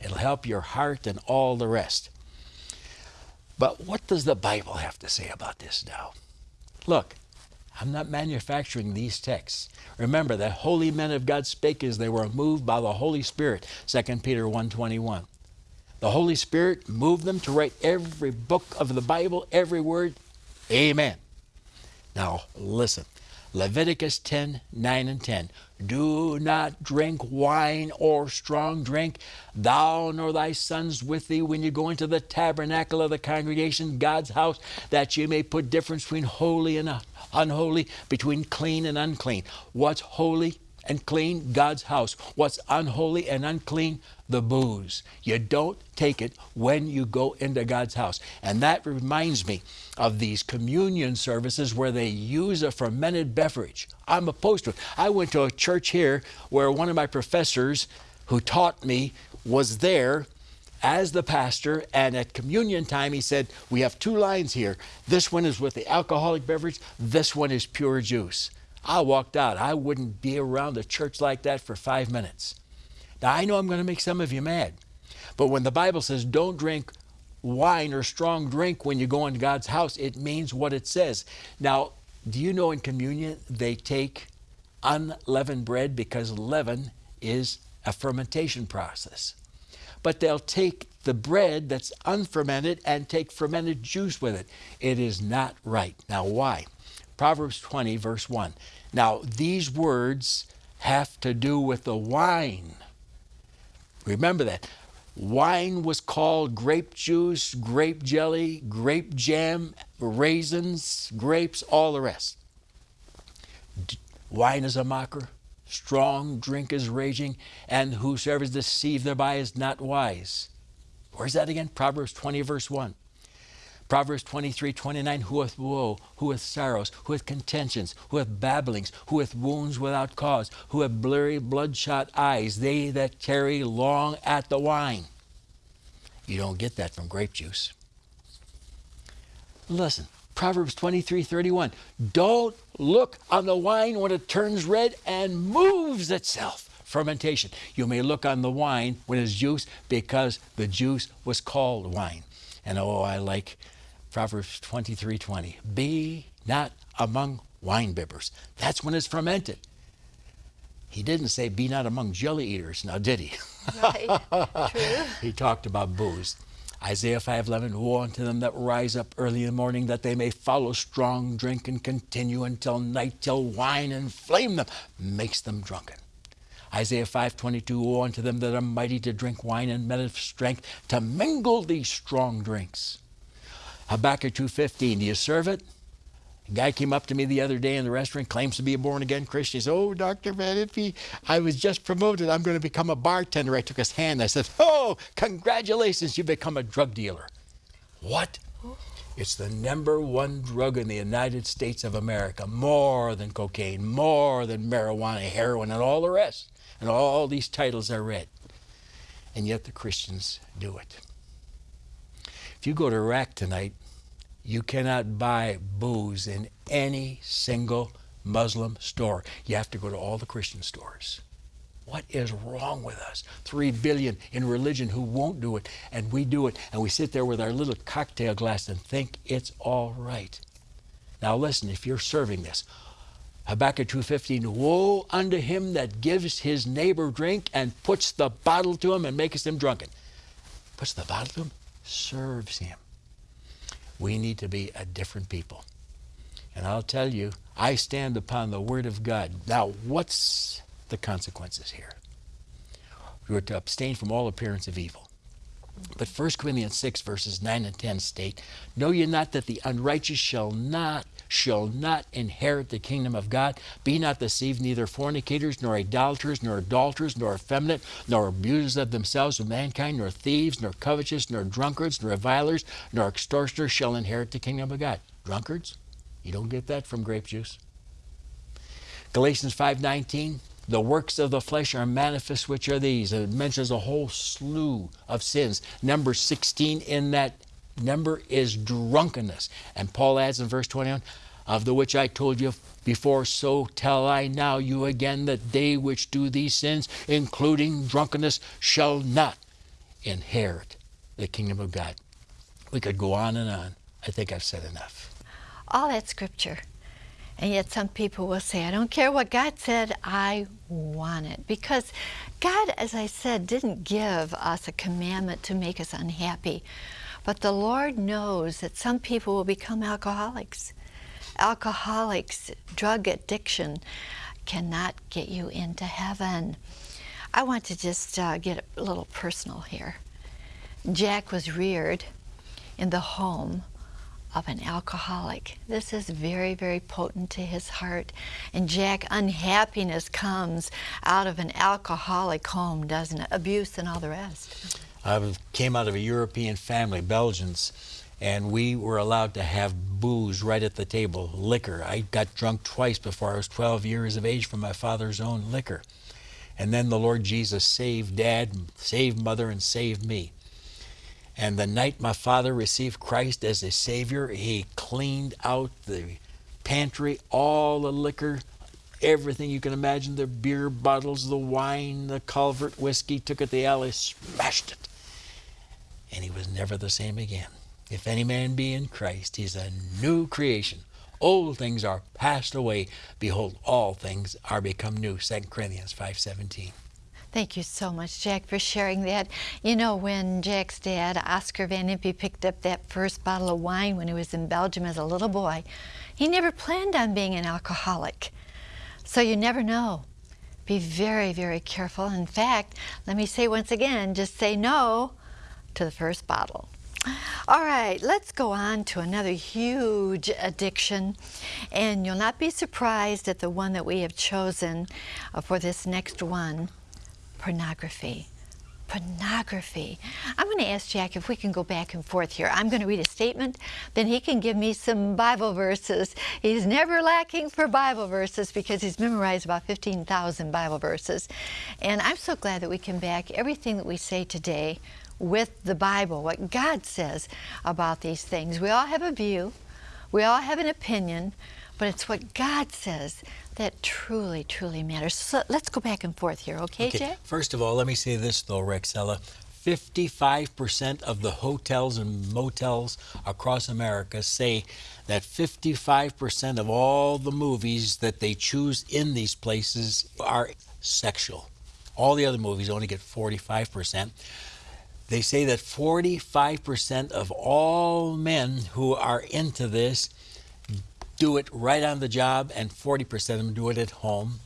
It'll help your heart and all the rest. But what does the Bible have to say about this now? Look, I'm not manufacturing these texts. Remember that holy men of God spake as they were moved by the Holy Spirit, 2 Peter 1.21. The Holy Spirit moved them to write every book of the Bible, every word. Amen. Now listen. Leviticus 10, 9 and 10. Do not drink wine or strong drink, thou nor thy sons with thee, when you go into the tabernacle of the congregation, God's house, that you may put difference between holy and unholy, between clean and unclean. What's holy and clean? God's house. What's unholy and unclean? The booze. You don't take it when you go into God's house. And that reminds me of these communion services where they use a fermented beverage. I'm opposed to it. I went to a church here where one of my professors who taught me was there as the pastor, and at communion time, he said, We have two lines here. This one is with the alcoholic beverage, this one is pure juice. I walked out. I wouldn't be around a church like that for five minutes. Now, I know I'm going to make some of you mad, but when the Bible says don't drink wine or strong drink when you go into God's house, it means what it says. Now, do you know in communion they take unleavened bread because leaven is a fermentation process? but they'll take the bread that's unfermented and take fermented juice with it. It is not right. Now, why? Proverbs 20, verse 1. Now, these words have to do with the wine. Remember that. Wine was called grape juice, grape jelly, grape jam, raisins, grapes, all the rest. Wine is a mocker strong drink is raging, and whosoever is deceived thereby is not wise. Where's that again? Proverbs 20, verse 1. Proverbs 23, 29, who hath woe, who hath sorrows, who hath contentions, who hath babblings, who hath wounds without cause, who have blurry, bloodshot eyes, they that tarry long at the wine. You don't get that from grape juice. Listen, Proverbs 23 31. Don't look on the wine when it turns red and moves itself. Fermentation. You may look on the wine when it's juice because the juice was called wine. And oh, I like Proverbs 23 20. Be not among wine bibbers. That's when it's fermented. He didn't say, be not among jelly eaters, now did he?
Right. True.
he talked about booze. Isaiah 5:11 Woe unto them that rise up early in the morning that they may follow strong drink and continue until night till wine inflame them makes them drunken. Isaiah 5:22 Woe unto them that are mighty to drink wine and men of strength to mingle these strong drinks. Habakkuk 2:15 Do you serve it? A guy came up to me the other day in the restaurant, claims to be a born again Christian. He said, Oh, Dr. Van I was just promoted. I'm going to become a bartender. I took his hand. I said, Oh, congratulations, you've become a drug dealer. What? It's the number one drug in the United States of America, more than cocaine, more than marijuana, heroin, and all the rest. And all these titles are read. And yet the Christians do it. If you go to Iraq tonight, you cannot buy booze in any single Muslim store. You have to go to all the Christian stores. What is wrong with us? Three billion in religion who won't do it, and we do it, and we sit there with our little cocktail glass and think it's all right. Now listen, if you're serving this, Habakkuk 2.15, Woe unto him that gives his neighbor drink and puts the bottle to him and makes him drunken. Puts the bottle to him, serves him. We need to be a different people. And I'll tell you, I stand upon the Word of God. Now, what's the consequences here? We are to abstain from all appearance of evil. But 1 Corinthians 6, verses 9 and 10 state, Know ye not that the unrighteous shall not shall not inherit the kingdom of God. Be not deceived, neither fornicators, nor idolaters, nor adulterers, nor effeminate, nor abusers of themselves with mankind, nor thieves, nor covetous, nor drunkards, nor revilers, nor extortioners shall inherit the kingdom of God. Drunkards? You don't get that from grape juice. Galatians 5:19 the works of the flesh are manifest, which are these. It mentions a whole slew of sins. Number 16 in that number is drunkenness. And Paul adds in verse 21 of the which I told you before, so tell I now you again that they which do these sins, including drunkenness, shall not inherit the kingdom of God. We could go on and on. I think I've said enough.
All that scripture. And yet some people will say, I don't care what God said, I want it. Because God, as I said, didn't give us a commandment to make us unhappy. But the Lord knows that some people will become alcoholics. Alcoholics, drug addiction cannot get you into heaven. I want to just uh, get a little personal here. Jack was reared in the home of an alcoholic. This is very, very potent to his heart. And Jack, unhappiness comes out of an alcoholic home, doesn't it? Abuse and all the rest.
I came out of a European family, Belgians, and we were allowed to have booze right at the table, liquor. I got drunk twice before I was 12 years of age from my father's own liquor. And then the Lord Jesus saved dad, saved mother, and saved me. And the night my father received Christ as a Savior, he cleaned out the pantry, all the liquor, everything you can imagine the beer bottles, the wine, the Calvert whiskey, took it to the alley, smashed it and he was never the same again. If any man be in Christ, he's a new creation. Old things are passed away. Behold, all things are become new. 2 Corinthians 5.17.
Thank you so much, Jack, for sharing that. You know, when Jack's dad, Oscar Van Impe, picked up that first bottle of wine when he was in Belgium as a little boy, he never planned on being an alcoholic. So you never know. Be very, very careful. In fact, let me say once again, just say no to the first bottle. All right, let's go on to another huge addiction. And you'll not be surprised at the one that we have chosen uh, for this next one, pornography. Pornography. I'm going to ask Jack if we can go back and forth here. I'm going to read a statement, then he can give me some Bible verses. He's never lacking for Bible verses because he's memorized about 15,000 Bible verses. And I'm so glad that we can back everything that we say today with the Bible, what God says about these things. We all have a view, we all have an opinion, but it's what God says that truly, truly matters. So let's go back and forth here, okay, okay. Jay?
First of all, let me say this though, Rexella. 55% of the hotels and motels across America say that 55% of all the movies that they choose in these places are sexual. All the other movies only get 45%. They say that 45% of all men who are into this do it right on the job, and 40% of them do it at home.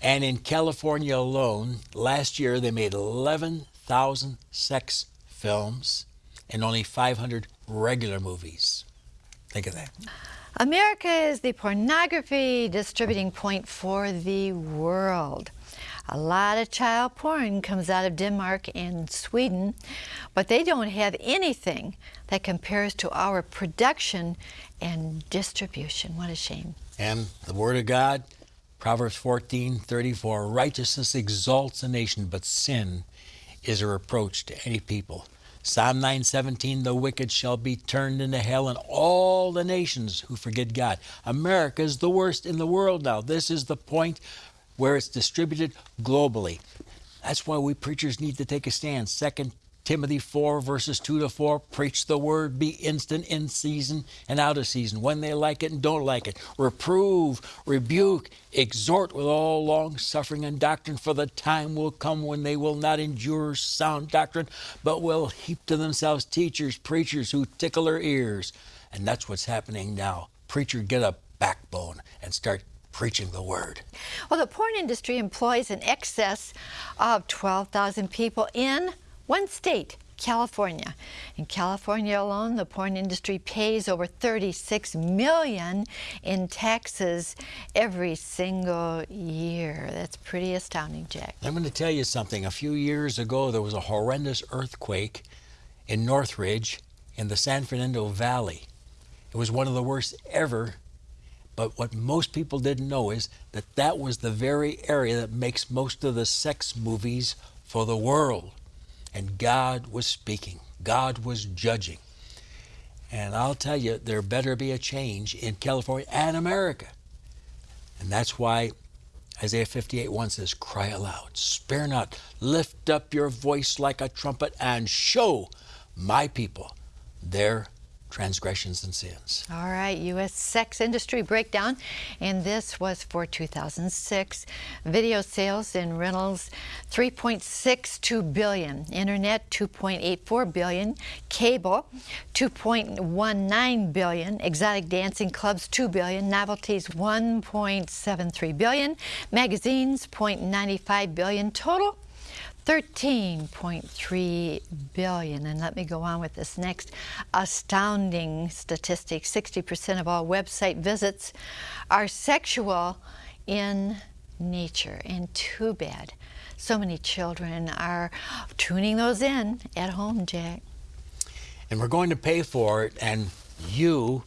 And in California alone, last year they made 11,000 sex films and only 500 regular movies. Think of that.
America is the pornography distributing point for the world. A lot of child porn comes out of Denmark and Sweden, but they don't have anything that compares to our production and distribution. What a shame.
And the Word of God, Proverbs 14 34 Righteousness exalts a nation, but sin is a reproach to any people. Psalm 9:17 The wicked shall be turned into hell and all the nations who forget God. America is the worst in the world now. This is the point where it's distributed globally. That's why we preachers need to take a stand. Second Timothy 4, verses 2 to 4 preach the word, be instant in season and out of season, when they like it and don't like it. Reprove, rebuke, exhort with all long suffering and doctrine, for the time will come when they will not endure sound doctrine, but will heap to themselves teachers, preachers who tickle their ears. And that's what's happening now. Preacher, get a backbone and start preaching the word.
Well, the porn industry employs in excess of 12,000 people in one state, California. In California alone, the porn industry pays over 36 million in taxes every single year. That's pretty astounding, Jack.
I'm going to tell you something. A few years ago, there was a horrendous earthquake in Northridge in the San Fernando Valley. It was one of the worst ever but what most people didn't know is that that was the very area that makes most of the sex movies for the world. And God was speaking, God was judging. And I'll tell you, there better be a change in California and America. And that's why Isaiah 58 1 says, Cry aloud, spare not, lift up your voice like a trumpet, and show my people their transgressions and sins.
All right, U.S. sex industry breakdown, and this was for 2006. Video sales and rentals 3.62 billion, internet 2.84 billion, cable 2.19 billion, exotic dancing clubs 2 billion, novelties 1.73 billion, magazines 0.95 billion total 13.3 billion. And let me go on with this next astounding statistic. 60% of all website visits are sexual in nature. And too bad. So many children are tuning those in at home, Jack.
And we're going to pay for it. And you,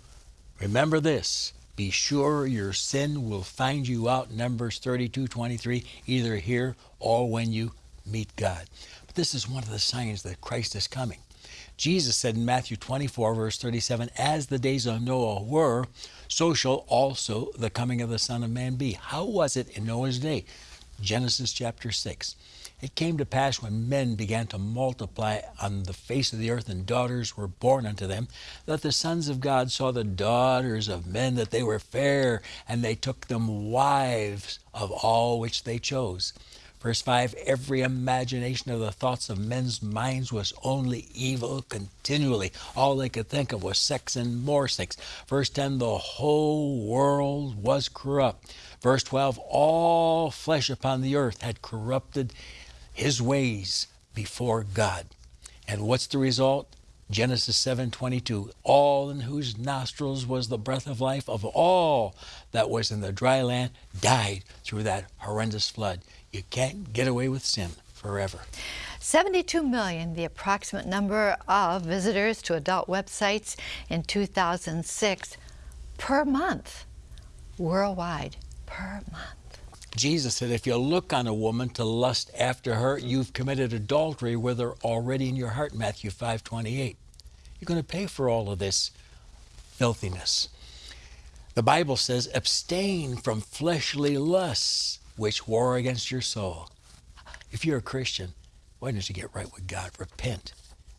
remember this. Be sure your sin will find you out, Numbers 32 23, either here or when you meet God. But this is one of the signs that Christ is coming. Jesus said in Matthew 24, verse 37, As the days of Noah were, so shall also the coming of the Son of Man be. How was it in Noah's day? Genesis chapter 6. It came to pass when men began to multiply on the face of the earth and daughters were born unto them, that the sons of God saw the daughters of men that they were fair, and they took them wives of all which they chose. Verse 5 Every imagination of the thoughts of men's minds was only evil continually. All they could think of was sex and more sex. Verse 10 The whole world was corrupt. Verse 12 All flesh upon the earth had corrupted his ways before God. And what's the result? Genesis 7:22 All in whose nostrils was the breath of life of all that was in the dry land died through that horrendous flood. You can't get away with sin forever.
72 million, the approximate number of visitors to adult websites in 2006 per month, worldwide, per month.
Jesus said, if you look on a woman to lust after her, you've committed adultery with her already in your heart, Matthew 5 28. You're going to pay for all of this filthiness. The Bible says, abstain from fleshly lusts which war against your soul. If you're a Christian, why don't you get right with God? Repent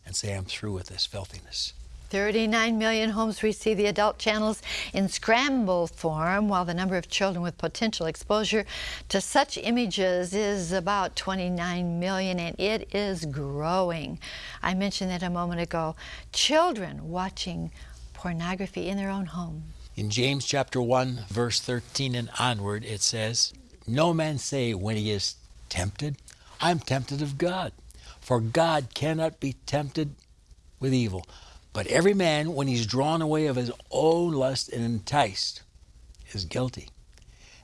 and say, I'm through with this filthiness.
39 million homes receive the adult channels in scramble form, while the number of children with potential exposure to such images is about 29 million, and it is growing. I mentioned that a moment ago. Children watching pornography in their own home.
In James chapter 1, verse 13 and onward, it says, No man say when he is tempted, I'm tempted of God. For God cannot be tempted with evil, but every man, when he's drawn away of his own lust and enticed, is guilty.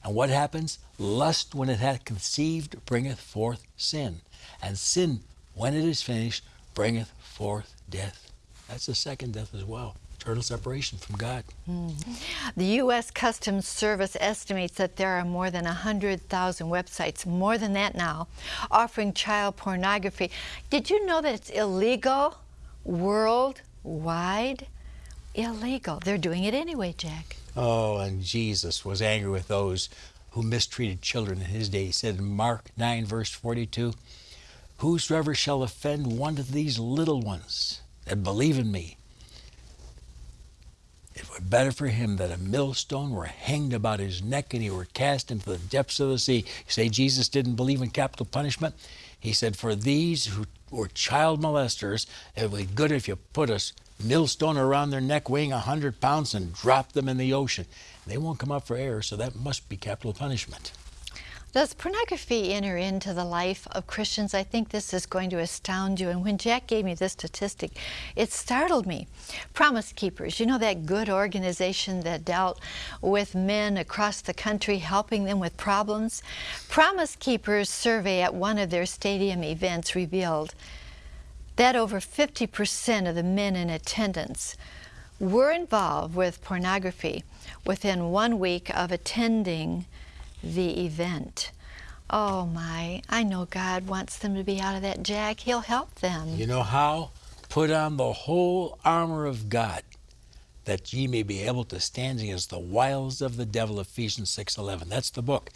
And what happens? Lust, when it hath conceived, bringeth forth sin. And sin, when it is finished, bringeth forth death. That's the second death as well eternal separation from God.
Mm-hmm. The U.S. Customs Service estimates that there are more than 100,000 websites, more than that now, offering child pornography. Did you know that it's illegal worldwide? illegal. They're doing it anyway, Jack.
Oh, and Jesus was angry with those who mistreated children in his day. He said in Mark 9, verse 42, Whosoever shall offend one of these little ones that believe in me, it were better for him that a millstone were hanged about his neck and he were cast into the depths of the sea. You say Jesus didn't believe in capital punishment? He said, For these who were child molesters, it would be good if you put a millstone around their neck weighing a 100 pounds and drop them in the ocean. They won't come up for air, so that must be capital punishment.
Does pornography enter into the life of Christians? I think this is going to astound you. And when Jack gave me this statistic, it startled me. Promise Keepers, you know that good organization that dealt with men across the country, helping them with problems? Promise Keepers survey at one of their stadium events revealed that over 50% of the men in attendance were involved with pornography within one week of attending the event. Oh my, I know God wants them to be out of that jack. He'll help them.
You know how? Put on the whole armor of God that ye may be able to stand against the wiles of the devil Ephesians 6:11 that's the book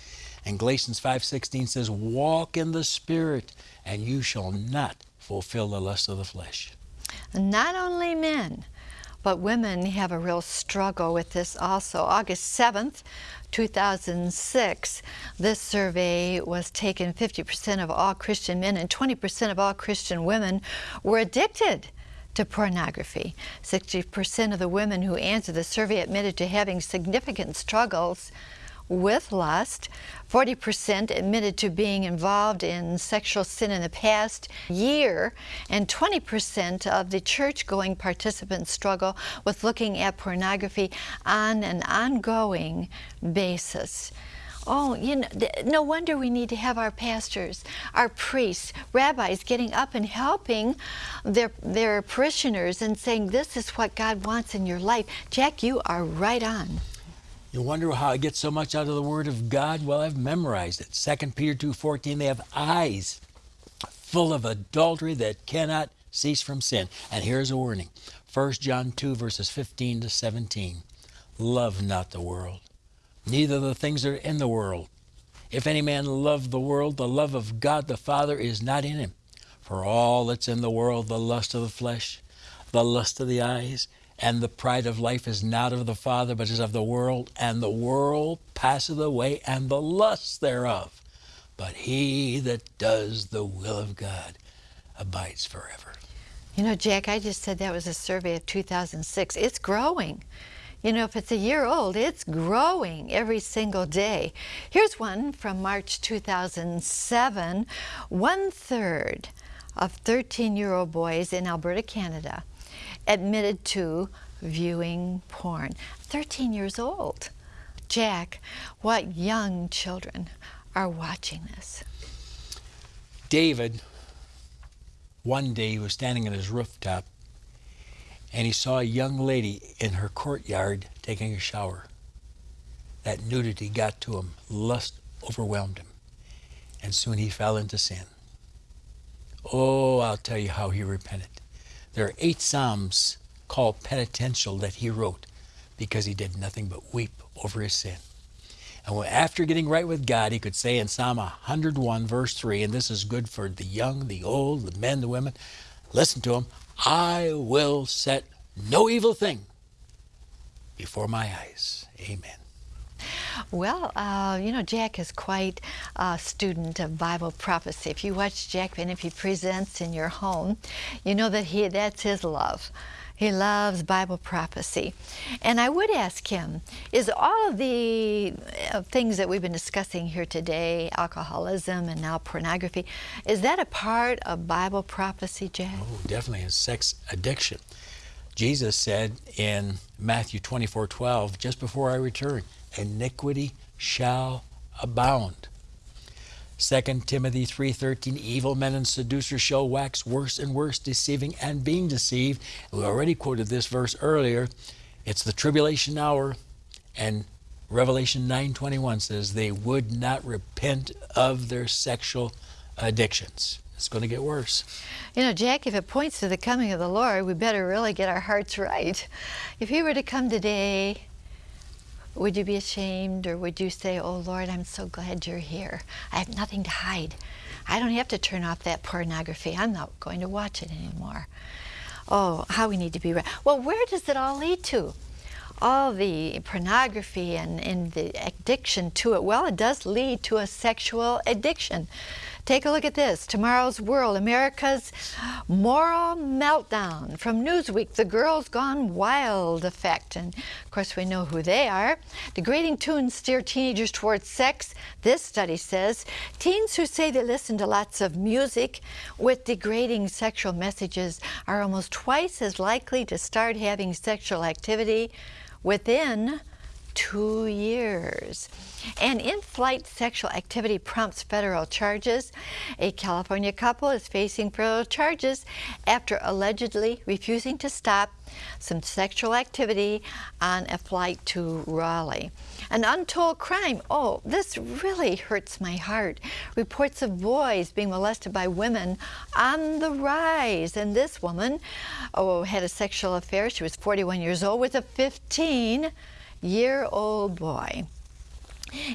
and Galatians 5:16 says walk in the spirit and you shall not fulfill the lust of the flesh
not only men but women have a real struggle with this also. August 7th, 2006, this survey was taken 50% of all Christian men and 20% of all Christian women were addicted to pornography. 60% of the women who answered the survey admitted to having significant struggles with lust. 40% admitted to being involved in sexual sin in the past year, and 20% of the church going participants struggle with looking at pornography on an ongoing basis. Oh, you know, no wonder we need to have our pastors, our priests, rabbis getting up and helping their, their parishioners and saying, This is what God wants in your life. Jack, you are right on.
You wonder how I get so much out of the Word of God? Well, I've memorized it. 2 Peter 2.14, they have eyes full of adultery that cannot cease from sin. And here's a warning. 1 John 2, verses 15 to 17. Love not the world, neither the things that are in the world. If any man love the world, the love of God the Father is not in him. For all that's in the world, the lust of the flesh, the lust of the eyes, and the pride of life is not of the Father, but is of the world, and the world passeth away, and the lusts thereof. But he that does the will of God abides forever.
You know, Jack, I just said that was a survey of 2006. It's growing. You know, if it's a year old, it's growing every single day. Here's one from March 2007. One third of 13 year old boys in Alberta, Canada admitted to viewing porn. 13 years old. Jack, what young children are watching this?
David, one day, he was standing on his rooftop and he saw a young lady in her courtyard taking a shower. That nudity got to him. Lust overwhelmed him. And soon he fell into sin. Oh, I'll tell you how he repented. There are eight Psalms called penitential that he wrote because he did nothing but weep over his sin. And after getting right with God, he could say in Psalm 101, verse 3, and this is good for the young, the old, the men, the women, listen to him I will set no evil thing before my eyes. Amen.
Well, uh, you know, Jack is quite a student of Bible prophecy. If you watch Jack and if he presents in your home, you know that he that's his love. He loves Bible prophecy. And I would ask him, is all of the uh, things that we've been discussing here today, alcoholism and now pornography, is that a part of Bible prophecy, Jack?
Oh, definitely. Is sex addiction. Jesus said in Matthew 24 12, just before I return, iniquity shall abound. 2 Timothy 3:13 evil men and seducers shall wax worse and worse deceiving and being deceived. We already quoted this verse earlier. It's the tribulation hour and Revelation 9:21 says they would not repent of their sexual addictions. It's going to get worse.
You know, Jack, if it points to the coming of the Lord, we better really get our hearts right. If he were to come today, would you be ashamed or would you say, Oh Lord, I'm so glad you're here? I have nothing to hide. I don't have to turn off that pornography. I'm not going to watch it anymore. Oh, how we need to be right. Well, where does it all lead to? All the pornography and, and the addiction to it. Well, it does lead to a sexual addiction. Take a look at this. Tomorrow's World, America's Moral Meltdown. From Newsweek, the Girls Gone Wild effect. And of course, we know who they are. Degrading tunes steer teenagers towards sex. This study says teens who say they listen to lots of music with degrading sexual messages are almost twice as likely to start having sexual activity within two years. And in flight sexual activity prompts federal charges. A California couple is facing federal charges after allegedly refusing to stop some sexual activity on a flight to Raleigh. An untold crime. Oh, this really hurts my heart. Reports of boys being molested by women on the rise. And this woman oh, had a sexual affair. She was 41 years old with a 15 year old boy.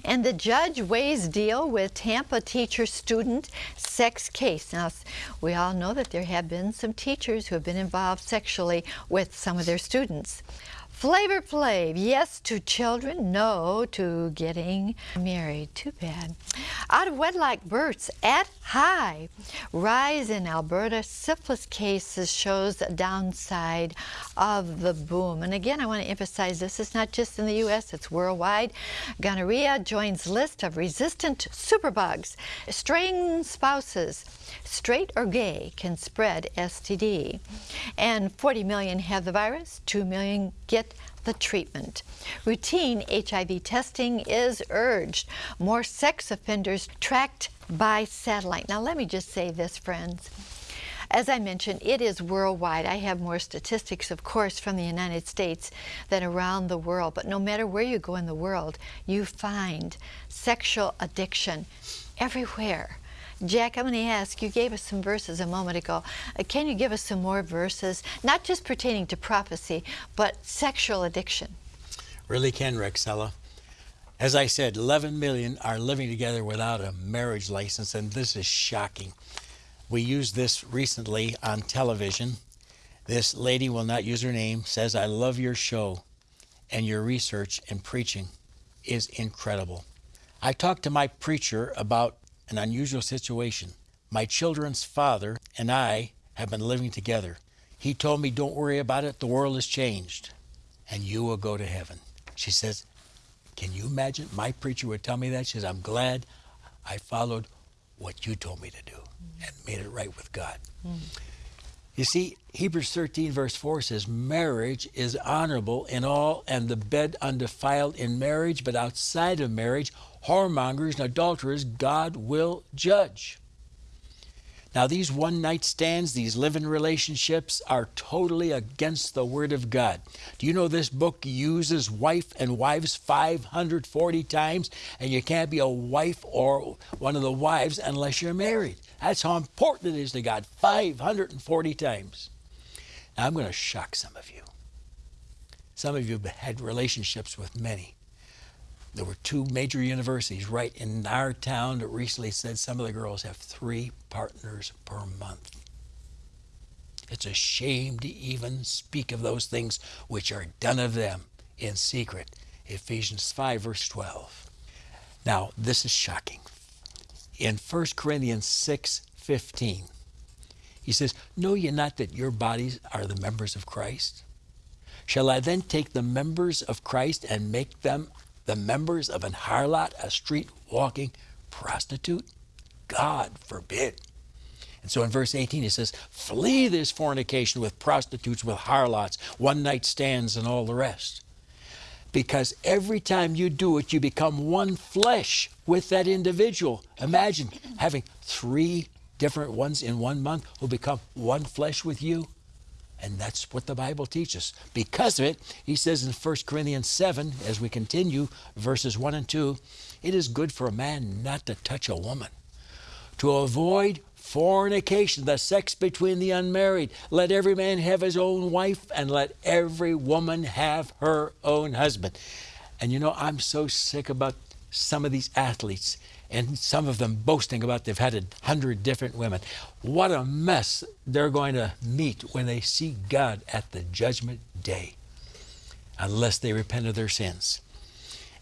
And the judge weighs deal with Tampa teacher student sex case. Now, we all know that there have been some teachers who have been involved sexually with some of their students. Flavor Flav, yes to children, no to getting married. Too bad. Out of wedlock births at high. Rise in Alberta syphilis cases shows downside of the boom. And again, I want to emphasize this is not just in the U.S., it's worldwide. Gonorrhea joins list of resistant superbugs. Straying spouses, straight or gay, can spread STD. And 40 million have the virus, 2 million get the treatment. Routine HIV testing is urged. More sex offenders tracked by satellite. Now, let me just say this, friends. As I mentioned, it is worldwide. I have more statistics, of course, from the United States than around the world. But no matter where you go in the world, you find sexual addiction everywhere. Jack, I'm going to ask, you gave us some verses a moment ago. Uh, can you give us some more verses, not just pertaining to prophecy, but sexual addiction?
Really can, Rexella. As I said, 11 million are living together without a marriage license, and this is shocking. We used this recently on television. This lady will not use her name, says, I love your show, and your research and preaching is incredible. I talked to my preacher about an unusual situation. My children's father and I have been living together. He told me, Don't worry about it, the world has changed, and you will go to heaven. She says, Can you imagine? My preacher would tell me that. She says, I'm glad I followed what you told me to do and made it right with God. Mm. You see, Hebrews 13, verse 4 says, Marriage is honorable in all, and the bed undefiled in marriage, but outside of marriage, whoremongers and adulterers God will judge. Now, these one night stands, these living relationships are totally against the Word of God. Do you know this book uses wife and wives 540 times, and you can't be a wife or one of the wives unless you're married? That's how important it is to God 540 times. Now, I'm going to shock some of you. Some of you have had relationships with many. There were two major universities right in our town that recently said some of the girls have three partners per month. It's a shame to even speak of those things which are done of them in secret. Ephesians 5, verse 12. Now, this is shocking. In 1 Corinthians 6, 15, he says, Know ye not that your bodies are the members of Christ? Shall I then take the members of Christ and make them the members of an harlot, a street walking prostitute? God forbid. And so in verse 18 it says, Flee this fornication with prostitutes, with harlots, one night stands, and all the rest. Because every time you do it, you become one flesh with that individual. Imagine having three different ones in one month who become one flesh with you. And that's what the Bible teaches. Because of it, he says in 1 Corinthians 7, as we continue, verses 1 and 2, it is good for a man not to touch a woman, to avoid fornication, the sex between the unmarried. Let every man have his own wife, and let every woman have her own husband. And you know, I'm so sick about some of these athletes and some of them boasting about they've had a hundred different women. What a mess they're going to meet when they see God at the judgment day, unless they repent of their sins.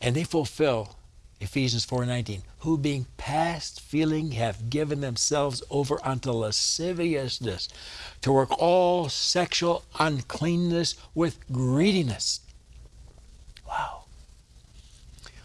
And they fulfill Ephesians 4:19, who being past feeling have given themselves over unto lasciviousness, to work all sexual uncleanness with greediness. Wow.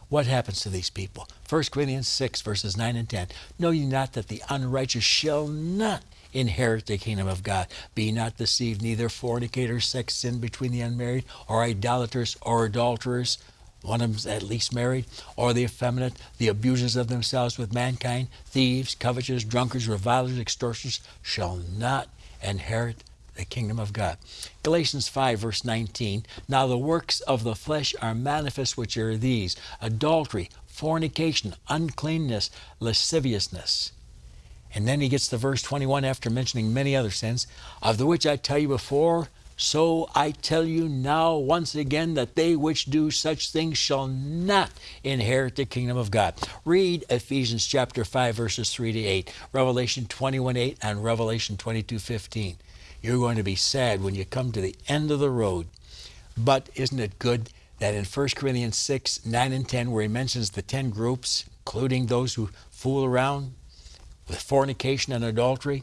What happens to these people? 1 Corinthians 6, verses 9 and 10. Know ye not that the unrighteous shall not inherit the kingdom of God? Be not deceived, neither fornicators, sex sin between the unmarried, or idolaters, or adulterers, one of them's at least married, or the effeminate, the abusers of themselves with mankind, thieves, covetous, drunkards, revilers, extortioners, shall not inherit the kingdom of God. Galatians 5, verse 19. Now the works of the flesh are manifest, which are these adultery, fornication, uncleanness, lasciviousness. And then he gets to verse 21 after mentioning many other sins, of the which I tell you before, so I tell you now once again that they which do such things shall not inherit the kingdom of God. Read Ephesians chapter 5 verses 3 to 8, Revelation 21 8 and Revelation 22 15. You're going to be sad when you come to the end of the road. But isn't it good that in 1 Corinthians 6, 9, and 10, where he mentions the 10 groups, including those who fool around with fornication and adultery,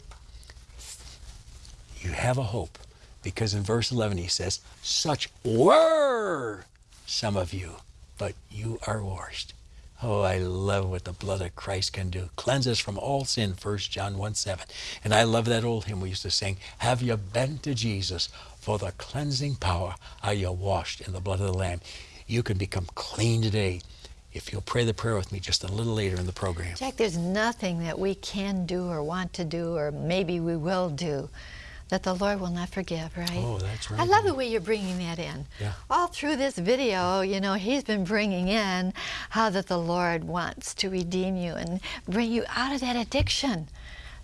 you have a hope. Because in verse 11 he says, Such were some of you, but you are washed. Oh, I love what the blood of Christ can do. Cleanse us from all sin, 1 John 1 7. And I love that old hymn we used to sing Have you been to Jesus for the cleansing power? Are you washed in the blood of the Lamb? You can become clean today if you'll pray the prayer with me just a little later in the program.
Jack, there's nothing that we can do or want to do or maybe we will do that the Lord will not forgive, right?
Oh, that's right.
I love the way you're bringing that in.
Yeah.
All through this video, you know, he's been bringing in how that the Lord wants to redeem you and bring you out of that addiction.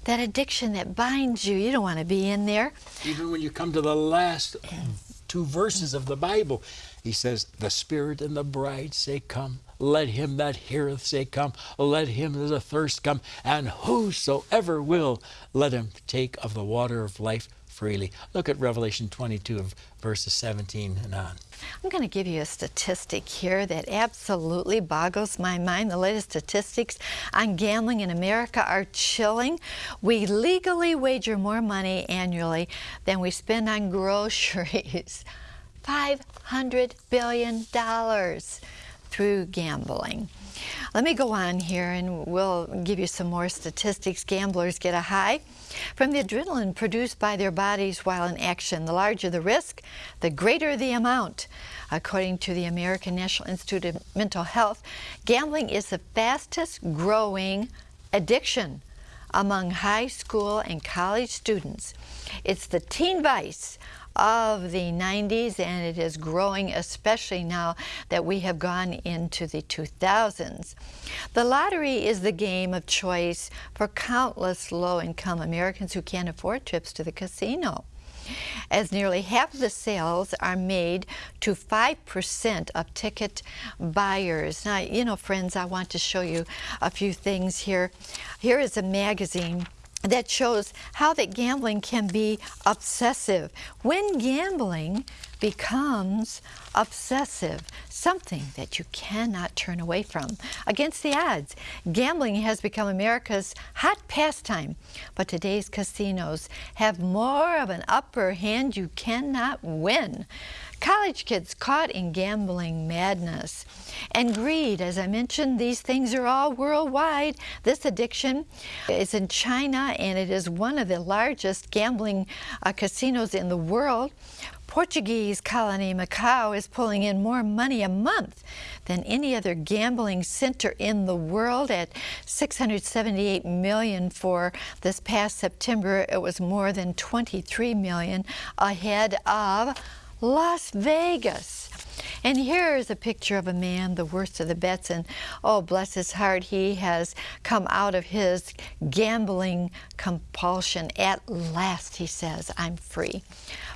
That addiction that binds you. You don't want to be in there.
Even when you come to the last two verses of the Bible, he says, The Spirit and the bride say, Come. Let him that heareth say, Come. Let him that is athirst come. And whosoever will, let him take of the water of life freely. Look at Revelation 22, verses 17 and on.
I'm going to give you a statistic here that absolutely boggles my mind. The latest statistics on gambling in America are chilling. We legally wager more money annually than we spend on groceries. $500 billion through gambling. Let me go on here and we'll give you some more statistics. Gamblers get a high from the adrenaline produced by their bodies while in action. The larger the risk, the greater the amount. According to the American National Institute of Mental Health, gambling is the fastest growing addiction among high school and college students. It's the teen vice of the 90s and it is growing especially now that we have gone into the 2000s. The lottery is the game of choice for countless low-income Americans who can't afford trips to the casino as nearly half the sales are made to 5% of ticket buyers. Now, you know, friends, I want to show you a few things here. Here is a magazine that shows how that gambling can be obsessive. When gambling becomes obsessive, something that you cannot turn away from. Against the odds, gambling has become America's hot pastime, but today's casinos have more of an upper hand you cannot win. College kids caught in gambling madness and greed. As I mentioned, these things are all worldwide. This addiction is in China and it is one of the largest gambling uh, casinos in the world. Portuguese colony Macau is pulling in more money a month than any other gambling center in the world at 678 million for this past September. It was more than 23 million ahead of Las Vegas. And here is a picture of a man, the worst of the bets, and oh, bless his heart, he has come out of his gambling compulsion. At last, he says, I'm free.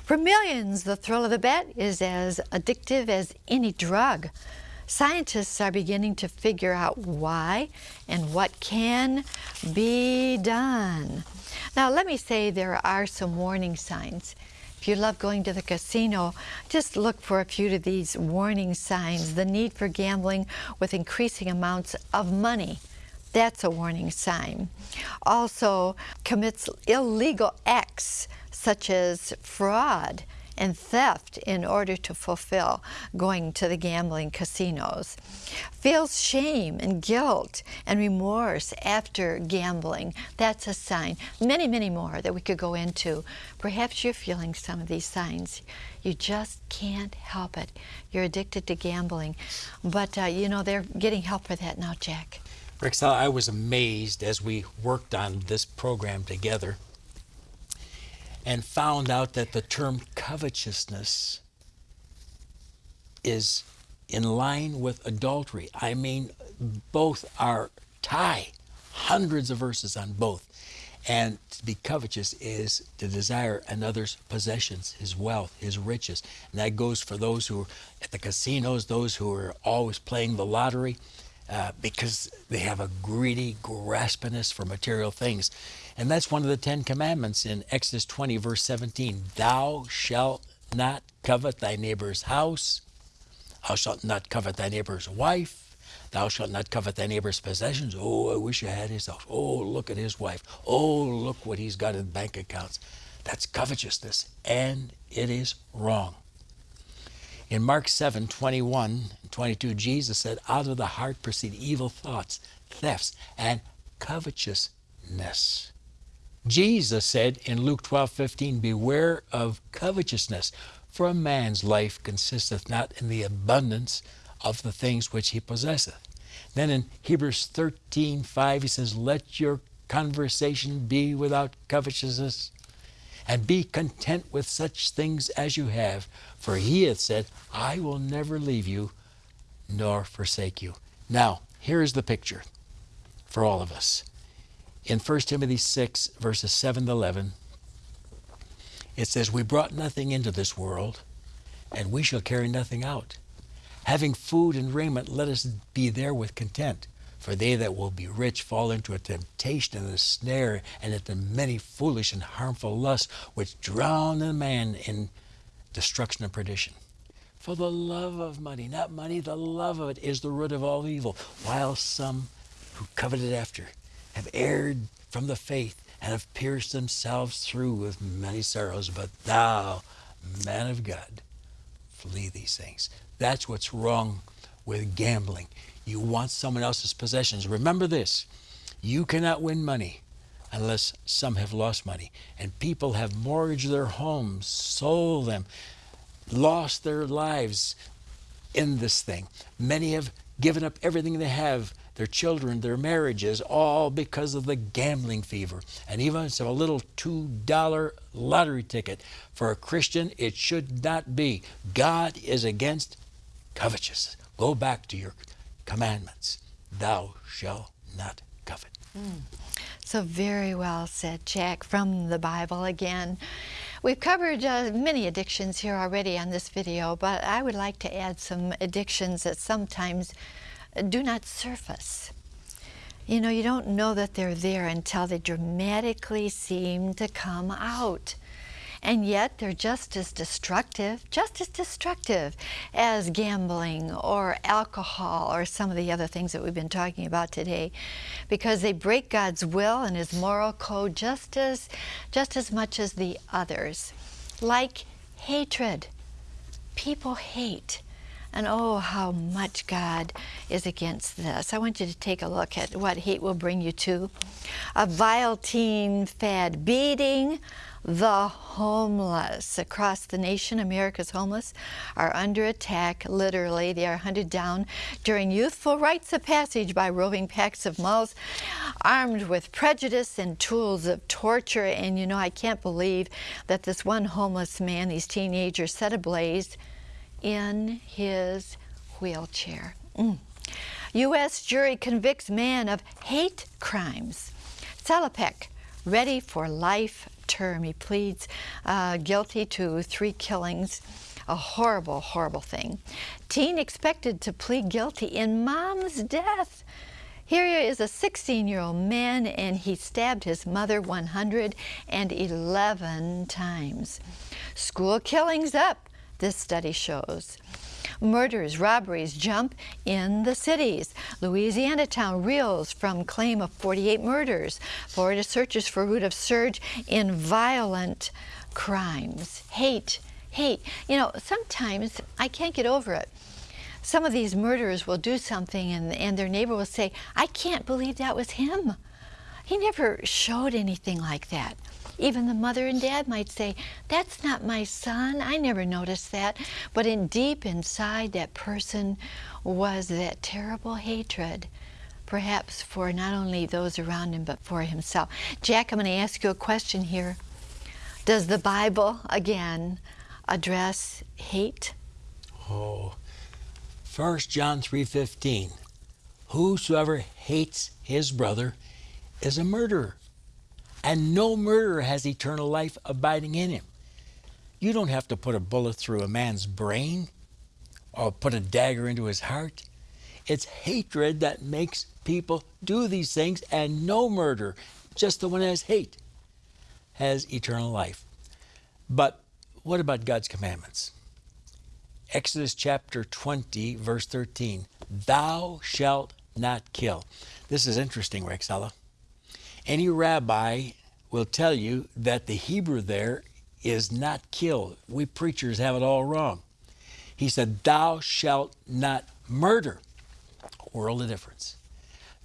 For millions, the thrill of the bet is as addictive as any drug. Scientists are beginning to figure out why and what can be done. Now, let me say there are some warning signs. If you love going to the casino, just look for a few of these warning signs. The need for gambling with increasing amounts of money. That's a warning sign. Also, commits illegal acts such as fraud and theft in order to fulfill going to the gambling casinos. Feels shame and guilt and remorse after gambling. That's a sign. Many, many more that we could go into. Perhaps you're feeling some of these signs. You just can't help it. You're addicted to gambling. But, uh, you know, they're getting help for that now, Jack.
Rexella, I was amazed as we worked on this program together and found out that the term covetousness is in line with adultery. I mean, both are tie, hundreds of verses on both. And to be covetous is to desire another's possessions, his wealth, his riches. And that goes for those who are at the casinos, those who are always playing the lottery, uh, because they have a greedy graspiness for material things. And that's one of the Ten Commandments in Exodus 20, verse 17. Thou shalt not covet thy neighbor's house. Thou shalt not covet thy neighbor's wife. Thou shalt not covet thy neighbor's possessions. Oh, I wish I had his house. Oh, look at his wife. Oh, look what he's got in bank accounts. That's covetousness, and it is wrong. In Mark 7 21 22, Jesus said, Out of the heart proceed evil thoughts, thefts, and covetousness. Jesus said in Luke 12, 15, Beware of covetousness, for a man's life consisteth not in the abundance of the things which he possesseth. Then in Hebrews 13, 5, he says, Let your conversation be without covetousness, and be content with such things as you have. For he hath said, I will never leave you nor forsake you. Now, here is the picture for all of us in 1 Timothy 6, verses 7 to 11, it says, We brought nothing into this world, and we shall carry nothing out. Having food and raiment, let us be there with content. For they that will be rich fall into a temptation and a snare, and into many foolish and harmful lusts, which drown a man in destruction and perdition. For the love of money, not money, the love of it is the root of all evil, while some who coveted after have erred from the faith and have pierced themselves through with many sorrows. But thou, man of God, flee these things. That's what's wrong with gambling. You want someone else's possessions. Remember this you cannot win money unless some have lost money. And people have mortgaged their homes, sold them, lost their lives in this thing. Many have given up everything they have their children, their marriages, all because of the gambling fever. And even a little $2 lottery ticket for a Christian, it should not be. God is against covetousness. Go back to your commandments. Thou shalt not covet. Mm.
So, very well said, Jack, from the Bible again. We've covered uh, many addictions here already on this video, but I would like to add some addictions that sometimes do not surface. You know, you don't know that they're there until they dramatically seem to come out and yet they're just as destructive, just as destructive as gambling or alcohol or some of the other things that we've been talking about today because they break God's will and his moral code just as just as much as the others. Like hatred. People hate. And oh, how much God is against this. I want you to take a look at what hate will bring you to. A vile teen fad, beating the homeless across the nation. America's homeless are under attack, literally. They are hunted down during youthful rites of passage by roving packs of mouths armed with prejudice and tools of torture. And you know, I can't believe that this one homeless man, these teenagers, set ablaze in his wheelchair. Mm. U.S. jury convicts man of hate crimes. Salopek, ready for life term. He pleads uh, guilty to three killings. A horrible, horrible thing. Teen expected to plead guilty in mom's death. Here is a 16 year old man, and he stabbed his mother 111 times. School killings up, this study shows. Murders, robberies jump in the cities. Louisiana town reels from claim of 48 murders. Florida searches for root of surge in violent crimes. Hate, hate. You know, sometimes I can't get over it. Some of these murderers will do something and, and their neighbor will say, I can't believe that was him. He never showed anything like that. Even the mother and dad might say, That's not my son. I never noticed that. But in deep inside that person was that terrible hatred, perhaps for not only those around him, but for himself. Jack, I'm going to ask you a question here. Does the Bible, again, address hate?
Oh, 1 John 3.15, Whosoever hates his brother is a murderer and no murderer has eternal life abiding in him. You don't have to put a bullet through a man's brain or put a dagger into his heart. It's hatred that makes people do these things, and no murder, just the one that has hate, has eternal life. But what about God's commandments? Exodus chapter 20, verse 13 Thou shalt not kill. This is interesting, Rexella. Any rabbi will tell you that the Hebrew there is not kill. We preachers have it all wrong. He said, Thou shalt not murder. World of difference.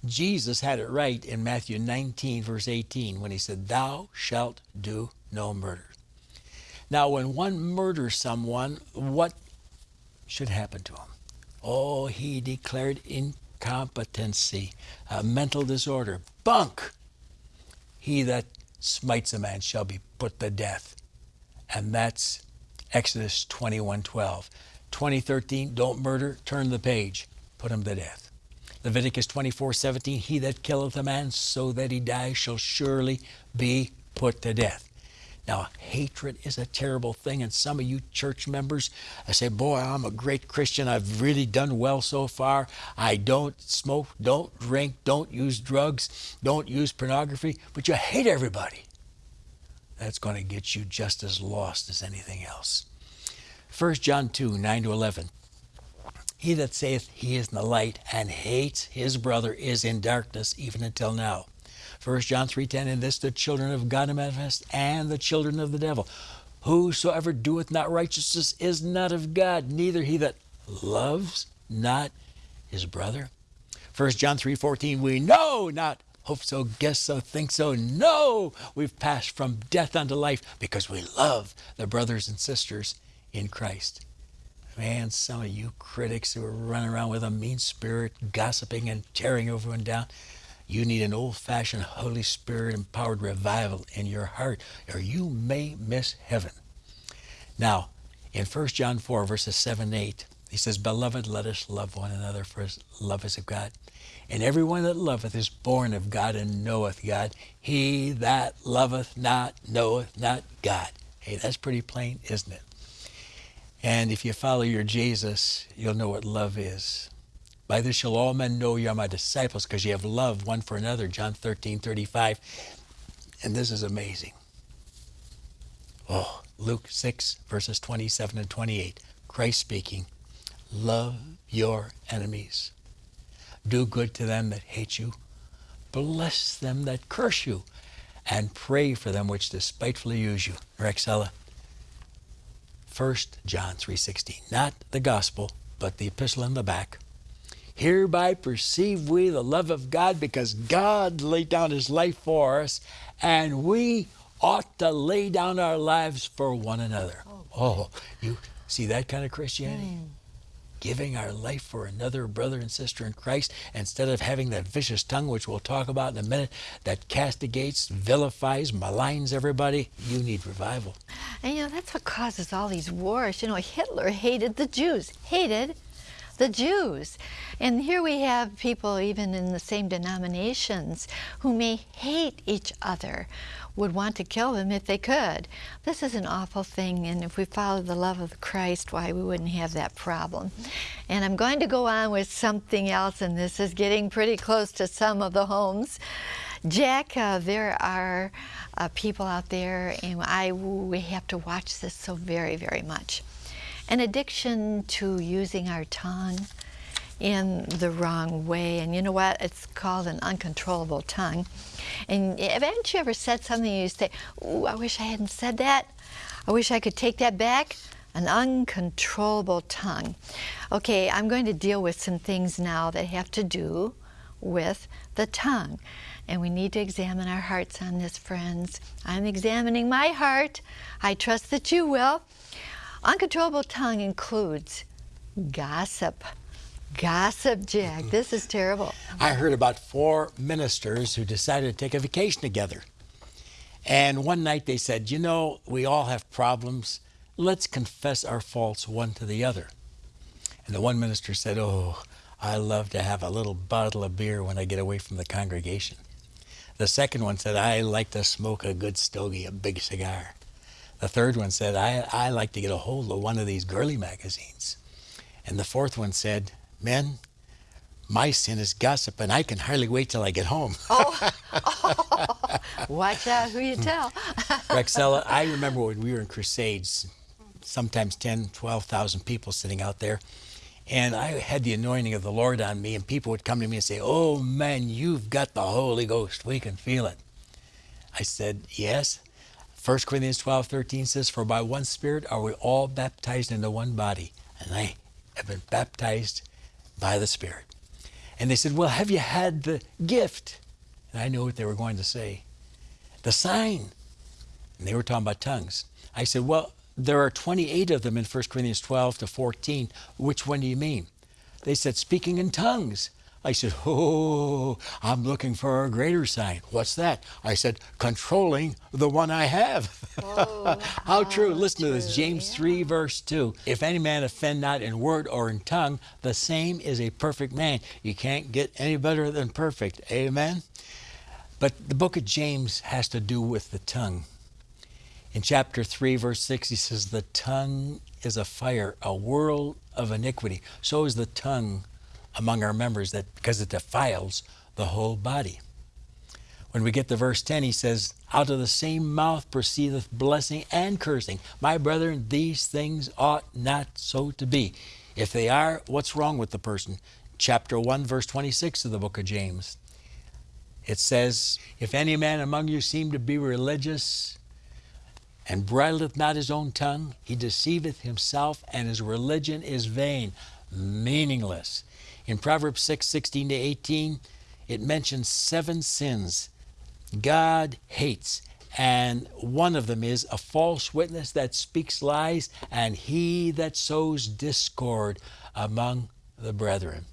Jesus had it right in Matthew 19, verse 18, when he said, Thou shalt do no murder. Now, when one murders someone, what should happen to him? Oh, he declared incompetency, a mental disorder, bunk. He that smites a man shall be put to death. And that's Exodus 21 12. 2013, don't murder, turn the page, put him to death. Leviticus 24 17, he that killeth a man so that he die shall surely be put to death. Now, hatred is a terrible thing, and some of you church members I say, Boy, I'm a great Christian. I've really done well so far. I don't smoke, don't drink, don't use drugs, don't use pornography, but you hate everybody. That's going to get you just as lost as anything else. 1 John 2 9 to 11. He that saith he is in the light and hates his brother is in darkness even until now. 1 John 3.10, In this the children of God are manifest, and the children of the devil. Whosoever doeth not righteousness is not of God, neither he that loves not his brother. 1 John 3.14, We know not, hope so, guess so, think so. No, we've passed from death unto life because we love the brothers and sisters in Christ. Man, some of you critics who are running around with a mean spirit, gossiping and tearing everyone down, you need an old fashioned Holy Spirit empowered revival in your heart, or you may miss heaven. Now, in 1 John 4, verses 7 and 8, he says, Beloved, let us love one another, for love is of God. And everyone that loveth is born of God and knoweth God. He that loveth not knoweth not God. Hey, that's pretty plain, isn't it? And if you follow your Jesus, you'll know what love is. By this shall all men know you are my disciples, because you have love one for another. John 13, 35. And this is amazing. Oh, Luke 6, verses 27 and 28. Christ speaking, Love your enemies. Do good to them that hate you. Bless them that curse you. And pray for them which despitefully use you. Rexella. 1 John 3.16. Not the gospel, but the epistle in the back. Hereby perceive we the love of God because God laid down his life for us, and we ought to lay down our lives for one another. Oh, you see that kind of Christianity? Mm. Giving our life for another brother and sister in Christ instead of having that vicious tongue, which we'll talk about in a minute, that castigates, vilifies, maligns everybody. You need revival.
And you know, that's what causes all these wars. You know, Hitler hated the Jews, hated the Jews. And here we have people even in the same denominations who may hate each other, would want to kill them if they could. This is an awful thing, and if we follow the love of Christ, why, we wouldn't have that problem. And I'm going to go on with something else, and this is getting pretty close to some of the homes. Jack, uh, there are uh, people out there, and I we have to watch this so very, very much an addiction to using our tongue in the wrong way. And you know what? It's called an uncontrollable tongue. And haven't you ever said something and you say, Ooh, I wish I hadn't said that. I wish I could take that back. An uncontrollable tongue. Okay, I'm going to deal with some things now that have to do with the tongue. And we need to examine our hearts on this, friends. I'm examining my heart. I trust that you will. Uncontrollable tongue includes gossip. Gossip, Jack. Mm-hmm. This is terrible.
I heard about four ministers who decided to take a vacation together. And one night they said, You know, we all have problems. Let's confess our faults one to the other. And the one minister said, Oh, I love to have a little bottle of beer when I get away from the congregation. The second one said, I like to smoke a good stogie, a big cigar. The third one said, I, I like to get a hold of one of these girly magazines. And the fourth one said, Men, my sin is gossip, and I can hardly wait till I get home.
oh, oh, watch out who you tell.
Rexella, I remember when we were in Crusades, sometimes 10, 12,000 people sitting out there. And I had the anointing of the Lord on me, and people would come to me and say, Oh man, you've got the Holy Ghost. We can feel it. I said, Yes. 1 Corinthians 12, 13 says, For by one Spirit are we all baptized into one body. And I have been baptized by the Spirit. And they said, Well, have you had the gift? And I knew what they were going to say. The sign. And they were talking about tongues. I said, Well, there are 28 of them in 1 Corinthians 12 to 14. Which one do you mean? They said, Speaking in tongues. I said, Oh, I'm looking for a greater sign. What's that? I said, Controlling the one I have. Oh, how true. Oh, Listen true. to this James yeah. 3, verse 2. If any man offend not in word or in tongue, the same is a perfect man. You can't get any better than perfect. Amen? But the book of James has to do with the tongue. In chapter 3, verse 6, he says, The tongue is a fire, a world of iniquity. So is the tongue among our members that because it defiles the whole body. When we get to verse 10, he says, Out of the same mouth proceedeth blessing and cursing. My brethren, these things ought not so to be. If they are, what's wrong with the person? Chapter 1, verse 26 of the book of James. It says, If any man among you seem to be religious, and bridleth not his own tongue, he deceiveth himself, and his religion is vain, meaningless. In Proverbs 6 16 to 18, it mentions seven sins God hates, And one of them is a false witness that speaks lies, and he that sows discord among the brethren.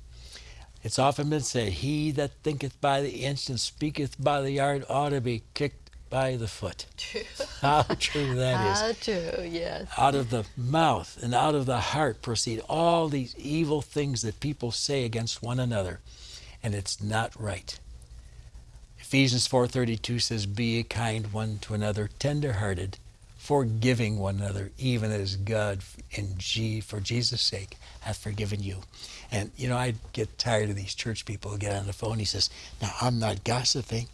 It's often been said, He that thinketh by the inch and speaketh by the yard ought to be kicked by the foot. How true that is.
How true, yes.
Out of the mouth and out of the heart proceed all these evil things that people say against one another, and it's not right. Ephesians 4:32 says, "Be kind one to another, tender-hearted, forgiving one another, even as God in G for Jesus' sake hath forgiven you." And you know, I get tired of these church people who get on the phone. He says, "Now I'm not gossiping.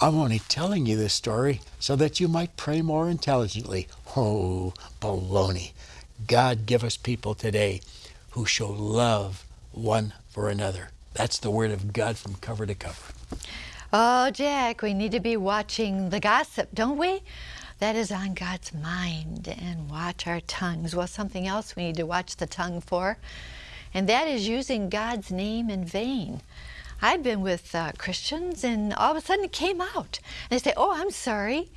I'm only telling you this story so that you might pray more intelligently." Oh, baloney! God give us people today who show love one for another. That's the word of God from cover to cover.
Oh, Jack, we need to be watching the gossip, don't we? That is on God's mind and watch our tongues. Well, something else we need to watch the tongue for, and that is using God's name in vain. I've been with uh, Christians, and all of a sudden it came out. And they say, Oh, I'm sorry.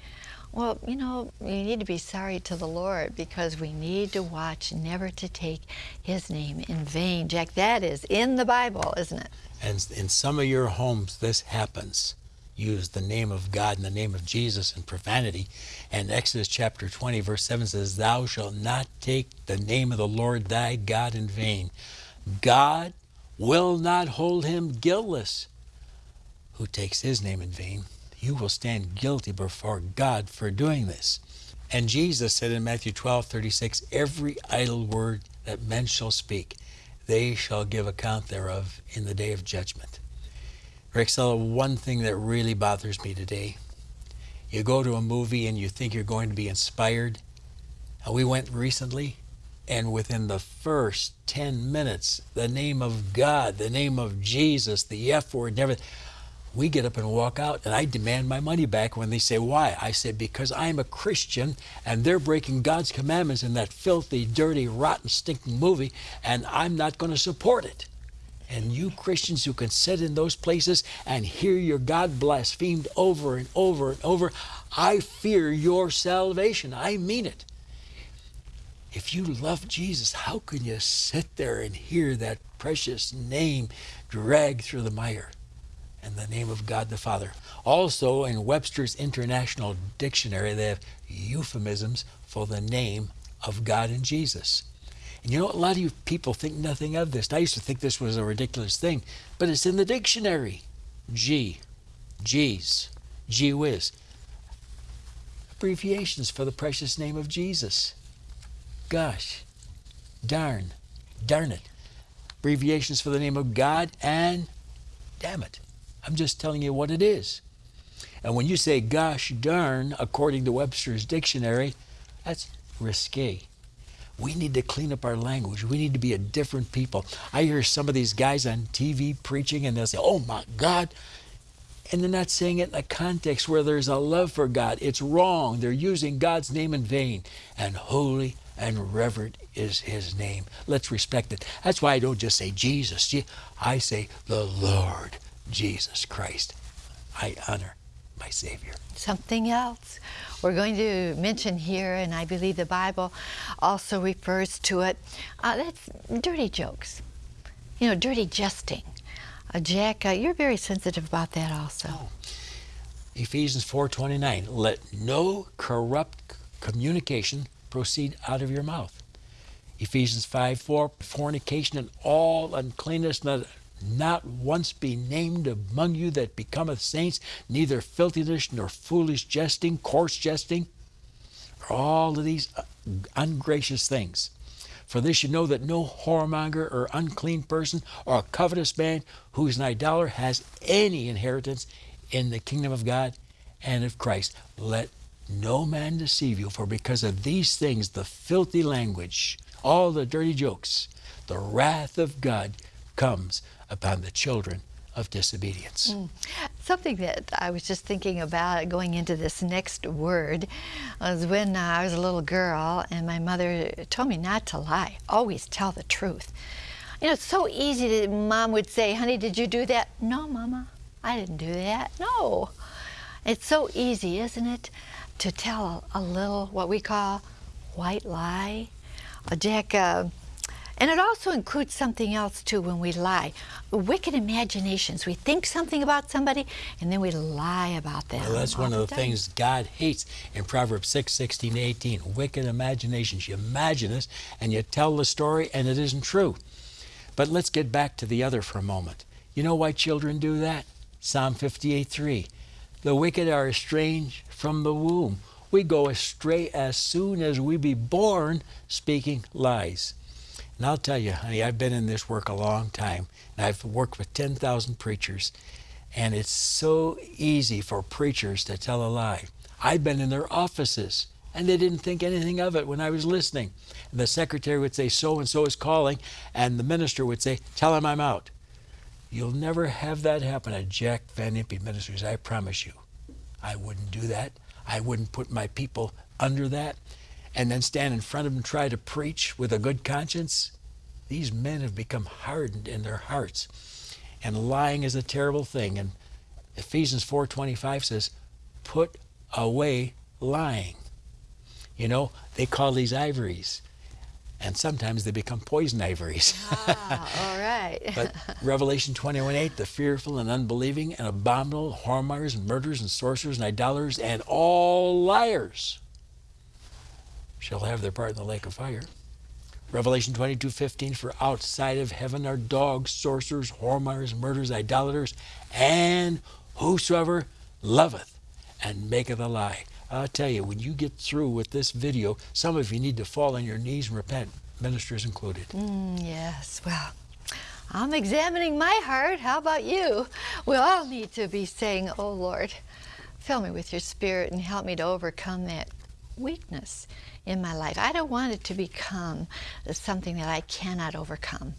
Well, you know, you need to be sorry to the Lord because we need to watch never to take His name in vain. Jack, that is in the Bible, isn't it?
And in some of your homes, this happens. Use the name of God and the name of Jesus in profanity. And Exodus chapter 20, verse 7 says, Thou shalt not take the name of the Lord thy God in vain. God will not hold him guiltless who takes his name in vain. You will stand guilty before God for doing this. And Jesus said in Matthew 12, 36, Every idle word that men shall speak, they shall give account thereof in the day of judgment. Rexella, one thing that really bothers me today, you go to a movie and you think you're going to be inspired. We went recently, and within the first 10 minutes, the name of God, the name of Jesus, the F word, and everything, we get up and walk out, and I demand my money back when they say, Why? I say, Because I'm a Christian and they're breaking God's commandments in that filthy, dirty, rotten, stinking movie, and I'm not going to support it. And you Christians who can sit in those places and hear your God blasphemed over and over and over, I fear your salvation. I mean it. If you love Jesus, how can you sit there and hear that precious name dragged through the mire? And the name of God the Father. Also, in Webster's International Dictionary, they have euphemisms for the name of God and Jesus. And you know, a lot of you people think nothing of this. I used to think this was a ridiculous thing, but it's in the dictionary. G, G's, G whiz. Abbreviations for the precious name of Jesus. Gosh, darn, darn it. Abbreviations for the name of God and damn it. I'm just telling you what it is. And when you say gosh darn, according to Webster's dictionary, that's risque. We need to clean up our language. We need to be a different people. I hear some of these guys on TV preaching and they'll say, oh my God. And they're not saying it in a context where there's a love for God. It's wrong. They're using God's name in vain. And holy and reverent is his name. Let's respect it. That's why I don't just say Jesus. I say the Lord Jesus Christ. I honor my Savior.
Something else we're going to mention here, and I believe the Bible also refers to it. Uh, that's dirty jokes, you know, dirty jesting. Uh, Jack, uh, you're very sensitive about that also. Oh.
Ephesians 4:29. Let no corrupt communication proceed out of your mouth. Ephesians 5 4, fornication and all uncleanness, not, not once be named among you that becometh saints, neither filthiness nor foolish jesting, coarse jesting, all of these uh, ungracious things. For this you know that no whoremonger or unclean person or covetous man who is an idolater has any inheritance in the kingdom of God and of Christ. Let no man deceive you, for because of these things, the filthy language, all the dirty jokes, the wrath of God comes upon the children of disobedience. Mm.
Something that I was just thinking about going into this next word was when I was a little girl and my mother told me not to lie, always tell the truth. You know, it's so easy that mom would say, honey, did you do that? No, mama, I didn't do that. No. It's so easy, isn't it? To tell a, a little what we call white lie. Uh, Jack, uh, and it also includes something else too when we lie. Wicked imaginations. We think something about somebody and then we lie about them.
Well, that's one of the
time.
things God hates in Proverbs 6, 16, 18. Wicked imaginations. You imagine this and you tell the story and it isn't true. But let's get back to the other for a moment. You know why children do that? Psalm 58, 3. The wicked are estranged from the womb. We go astray as soon as we be born, speaking lies. And I'll tell you, honey, I've been in this work a long time, and I've worked with 10,000 preachers, and it's so easy for preachers to tell a lie. I've been in their offices, and they didn't think anything of it when I was listening. And the secretary would say, So and so is calling, and the minister would say, Tell him I'm out. You'll never have that happen at Jack Van Impe Ministries, I promise you. I wouldn't do that. I wouldn't put my people under that and then stand in front of them and try to preach with a good conscience. These men have become hardened in their hearts. And lying is a terrible thing. And Ephesians 4:25 says, "Put away lying." You know, they call these ivories. And sometimes they become poison ivories.
Ah, all right.
but Revelation 21:8, the fearful and unbelieving and abominable, whoremongers and murderers and sorcerers and idolaters and all liars shall have their part in the lake of fire. Revelation 22:15 For outside of heaven are dogs, sorcerers, whoremongers, murderers, idolaters, and whosoever loveth and maketh a lie. I'll tell you, when you get through with this video, some of you need to fall on your knees and repent, ministers included.
Mm, yes, well, I'm examining my heart. How about you? We all need to be saying, Oh Lord, fill me with your spirit and help me to overcome that weakness in my life. I don't want it to become something that I cannot overcome.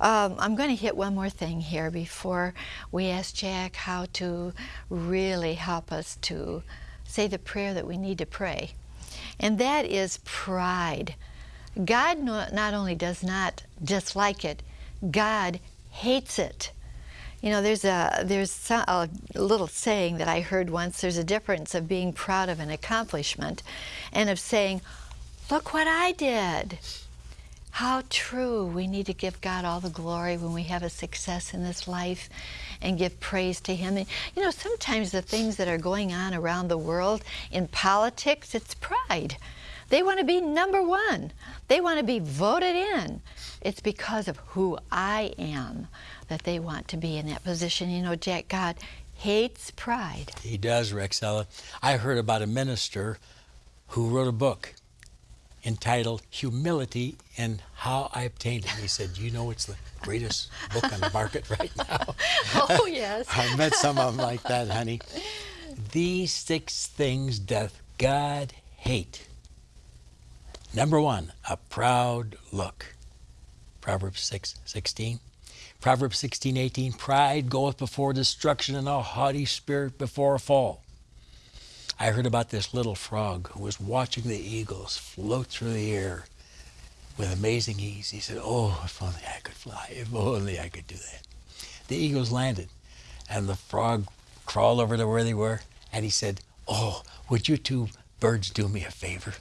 Um, I'm going to hit one more thing here before we ask Jack how to really help us to say the prayer that we need to pray. And that is pride. God not only does not dislike it, God hates it. You know, there's a there's a little saying that I heard once. There's a difference of being proud of an accomplishment, and of saying, "Look what I did." How true. We need to give God all the glory when we have a success in this life and give praise to Him. And, you know, sometimes the things that are going on around the world in politics, it's pride. They want to be number one. They want to be voted in. It's because of who I am that they want to be in that position. You know, Jack, God hates pride.
He does, Rexella. I heard about a minister who wrote a book entitled Humility and How I Obtained It. He said, You know, it's the greatest book on the market right now.
Oh, yes.
I met some of them like that, honey. These six things doth God hate. Number one, a proud look. Proverbs 6 16. Proverbs 16 18. Pride goeth before destruction, and a haughty spirit before a fall. I heard about this little frog who was watching the eagles float through the air with amazing ease. He said, Oh, if only I could fly, if only I could do that. The eagles landed, and the frog crawled over to where they were, and he said, Oh, would you two birds do me a favor?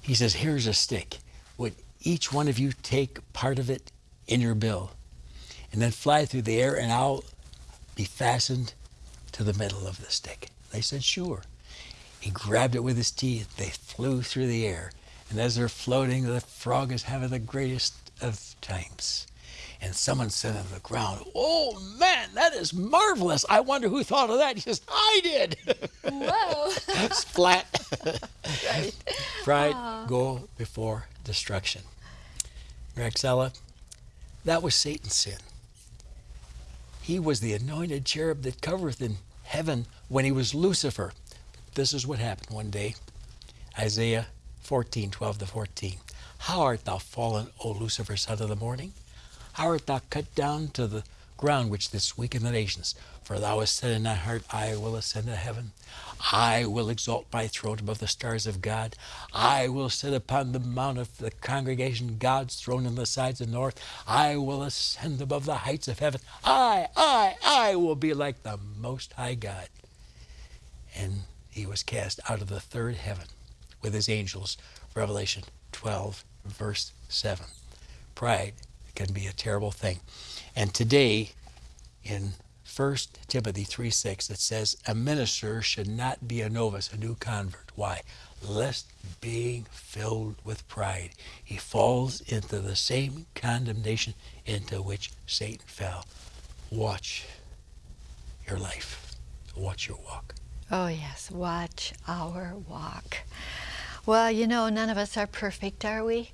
He says, Here's a stick. Would each one of you take part of it in your bill and then fly through the air, and I'll be fastened to the middle of the stick? They said, Sure. He grabbed it with his teeth. They flew through the air. And as they're floating, the frog is having the greatest of times. And someone said on the ground, Oh man, that is marvelous. I wonder who thought of that. He says, I did.
Whoa.
Splat.
right.
Pride
Aww.
go before destruction. Rexella, that was Satan's sin. He was the anointed cherub that covereth in heaven when he was Lucifer. This is what happened one day. Isaiah 14, 12 to 14. How art thou fallen, O Lucifer, son of the morning? How art thou cut down to the ground which didst weaken the nations? For thou hast said in thy heart, I will ascend to heaven. I will exalt my throne above the stars of God. I will sit upon the mount of the congregation, God's throne in the sides of the north. I will ascend above the heights of heaven. I, I, I will be like the Most High God. And he was cast out of the third heaven with his angels. Revelation 12, verse 7. Pride can be a terrible thing. And today, in 1 Timothy 3 6, it says, A minister should not be a novice, a new convert. Why? Lest being filled with pride, he falls into the same condemnation into which Satan fell. Watch your life, watch your walk.
Oh, yes, watch our walk. Well, you know, none of us are perfect, are we?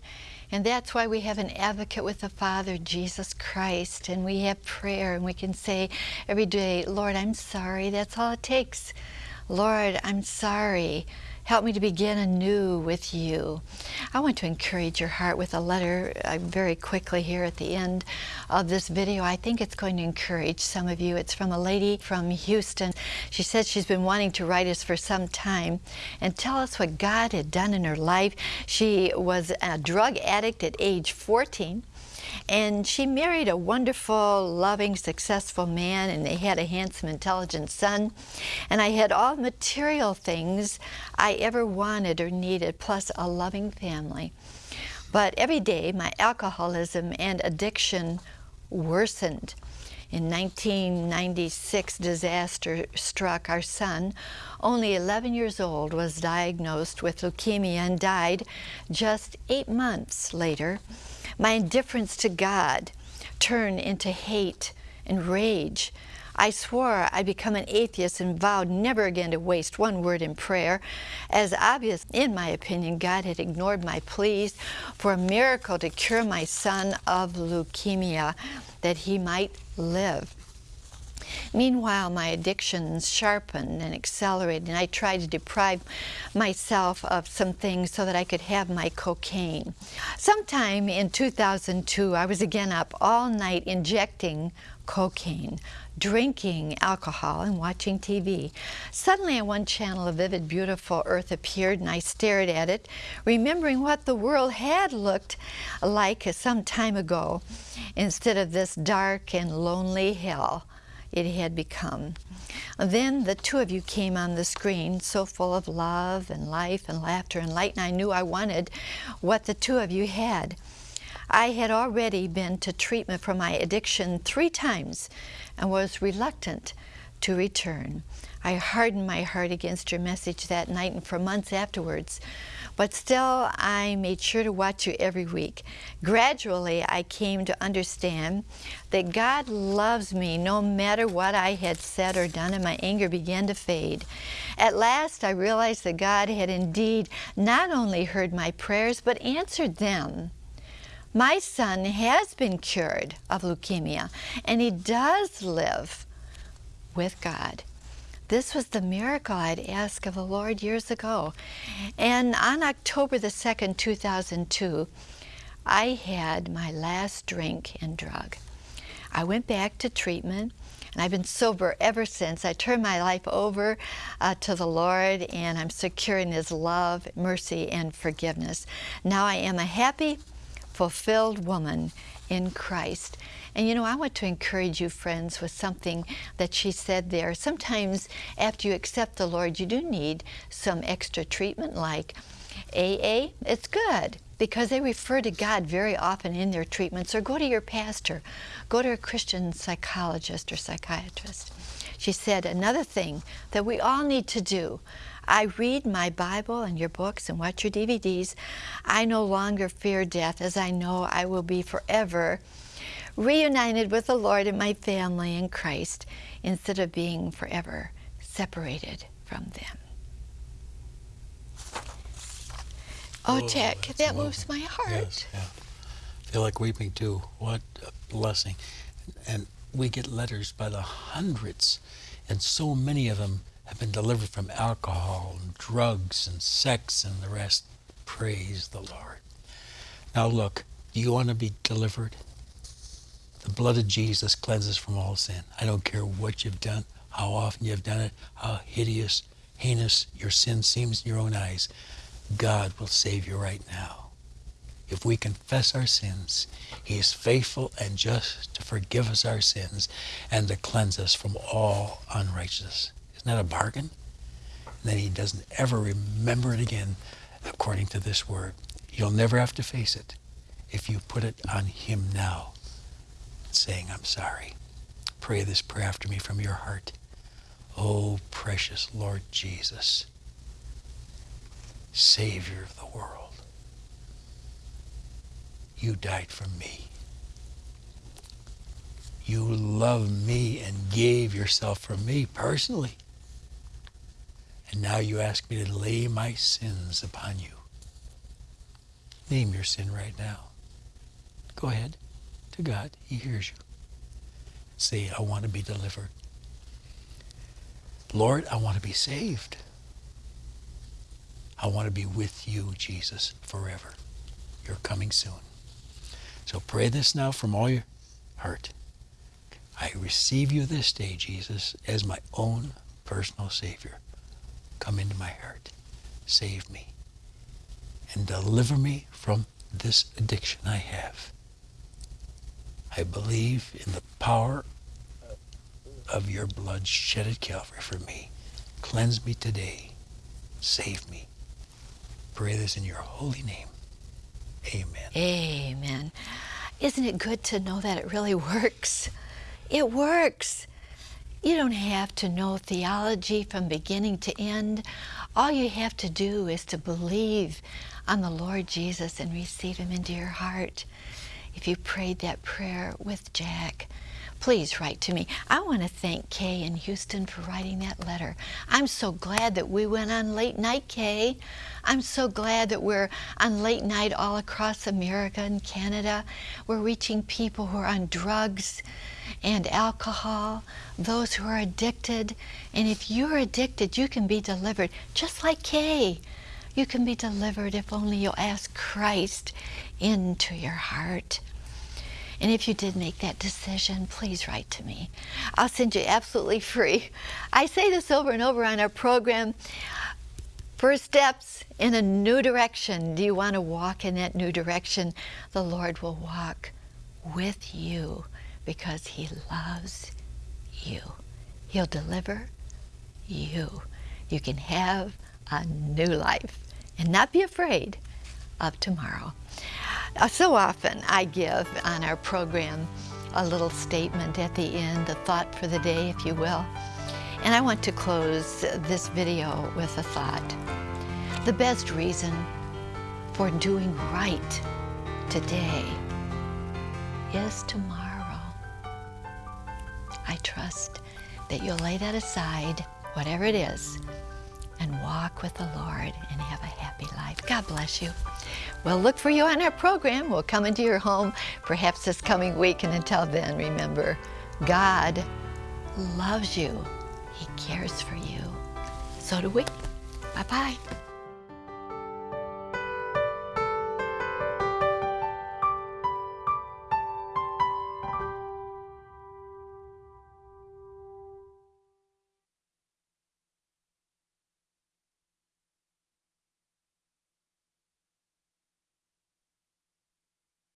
And that's why we have an advocate with the Father, Jesus Christ, and we have prayer, and we can say every day, Lord, I'm sorry. That's all it takes. Lord, I'm sorry. Help me to begin anew with you. I want to encourage your heart with a letter uh, very quickly here at the end of this video. I think it's going to encourage some of you. It's from a lady from Houston. She said she's been wanting to write us for some time and tell us what God had done in her life. She was a drug addict at age 14 and she married a wonderful, loving, successful man, and they had a handsome, intelligent son. And I had all material things I ever wanted or needed, plus a loving family. But every day, my alcoholism and addiction worsened. In 1996, disaster struck our son, only 11 years old, was diagnosed with leukemia and died just eight months later. My indifference to God turned into hate and rage. I swore I'd become an atheist and vowed never again to waste one word in prayer. As obvious, in my opinion, God had ignored my pleas for a miracle to cure my son of leukemia, that he might live. Meanwhile, my addictions sharpened and accelerated, and I tried to deprive myself of some things so that I could have my cocaine. Sometime in 2002, I was again up all night injecting cocaine, drinking alcohol, and watching TV. Suddenly on one channel, a vivid, beautiful earth appeared, and I stared at it, remembering what the world had looked like some time ago, instead of this dark and lonely hell it had become. Then the two of you came on the screen, so full of love and life and laughter and light, and I knew I wanted what the two of you had. I had already been to treatment for my addiction three times and was reluctant to return. I hardened my heart against your message that night and for months afterwards. But still, I made sure to watch you every week. Gradually, I came to understand that God loves me no matter what I had said or done, and my anger began to fade. At last, I realized that God had indeed not only heard my prayers, but answered them. My son has been cured of leukemia, and he does live with God. This was the miracle I'd asked of the Lord years ago. And on October the 2nd, 2002, I had my last drink and drug. I went back to treatment and I've been sober ever since. I turned my life over uh, to the Lord and I'm secure in His love, mercy, and forgiveness. Now I am a happy, fulfilled woman in Christ. And you know, I want to encourage you, friends, with something that she said there. Sometimes after you accept the Lord, you do need some extra treatment like AA. It's good because they refer to God very often in their treatments, or go to your pastor, go to a Christian psychologist or psychiatrist. She said another thing that we all need to do. I read my Bible and your books and watch your DVDs. I no longer fear death as I know I will be forever reunited with the Lord and my family in Christ instead of being forever separated from them. Oh, oh Jack, that moves my heart.
Yes, yeah. I feel like weeping too. What a blessing. And we get letters by the hundreds, and so many of them have been delivered from alcohol and drugs and sex and the rest. Praise the Lord. Now, look, do you want to be delivered? The blood of Jesus cleanses from all sin. I don't care what you've done, how often you've done it, how hideous, heinous your sin seems in your own eyes. God will save you right now. If we confess our sins, He is faithful and just to forgive us our sins and to cleanse us from all unrighteousness. Isn't that a bargain? and then he doesn't ever remember it again according to this word. You'll never have to face it if you put it on him now, saying, I'm sorry. Pray this prayer after me from your heart. Oh, precious Lord Jesus, Savior of the world, you died for me. You loved me and gave yourself for me personally. And now you ask me to lay my sins upon you. Name your sin right now. Go ahead to God. He hears you. Say, I want to be delivered. Lord, I want to be saved. I want to be with you, Jesus, forever. You're coming soon. So pray this now from all your heart. I receive you this day, Jesus, as my own personal Savior. Come into my heart. Save me. And deliver me from this addiction I have. I believe in the power of your blood shed at Calvary for me. Cleanse me today. Save me. Pray this in your holy name. Amen.
Amen. Isn't it good to know that it really works? It works. You don't have to know theology from beginning to end. All you have to do is to believe on the Lord Jesus and receive Him into your heart. If you prayed that prayer with Jack, please write to me. I want to thank Kay in Houston for writing that letter. I'm so glad that we went on late night, Kay. I'm so glad that we're on late night all across America and Canada. We're reaching people who are on drugs and alcohol, those who are addicted. And if you're addicted, you can be delivered, just like Kay. You can be delivered if only you'll ask Christ into your heart. And if you did make that decision, please write to me. I'll send you absolutely free. I say this over and over on our program. First steps in a new direction. Do you want to walk in that new direction? The Lord will walk with you because He loves you. He'll deliver you. You can have a new life and not be afraid of tomorrow. Uh, so often I give on our program a little statement at the end, a thought for the day, if you will. And I want to close this video with a thought. The best reason for doing right today is tomorrow. I trust that you'll lay that aside, whatever it is, and walk with the Lord and have a happy life. God bless you. We'll look for you on our program. We'll come into your home perhaps this coming week. And until then, remember, God loves you. He cares for you. So do we. Bye-bye.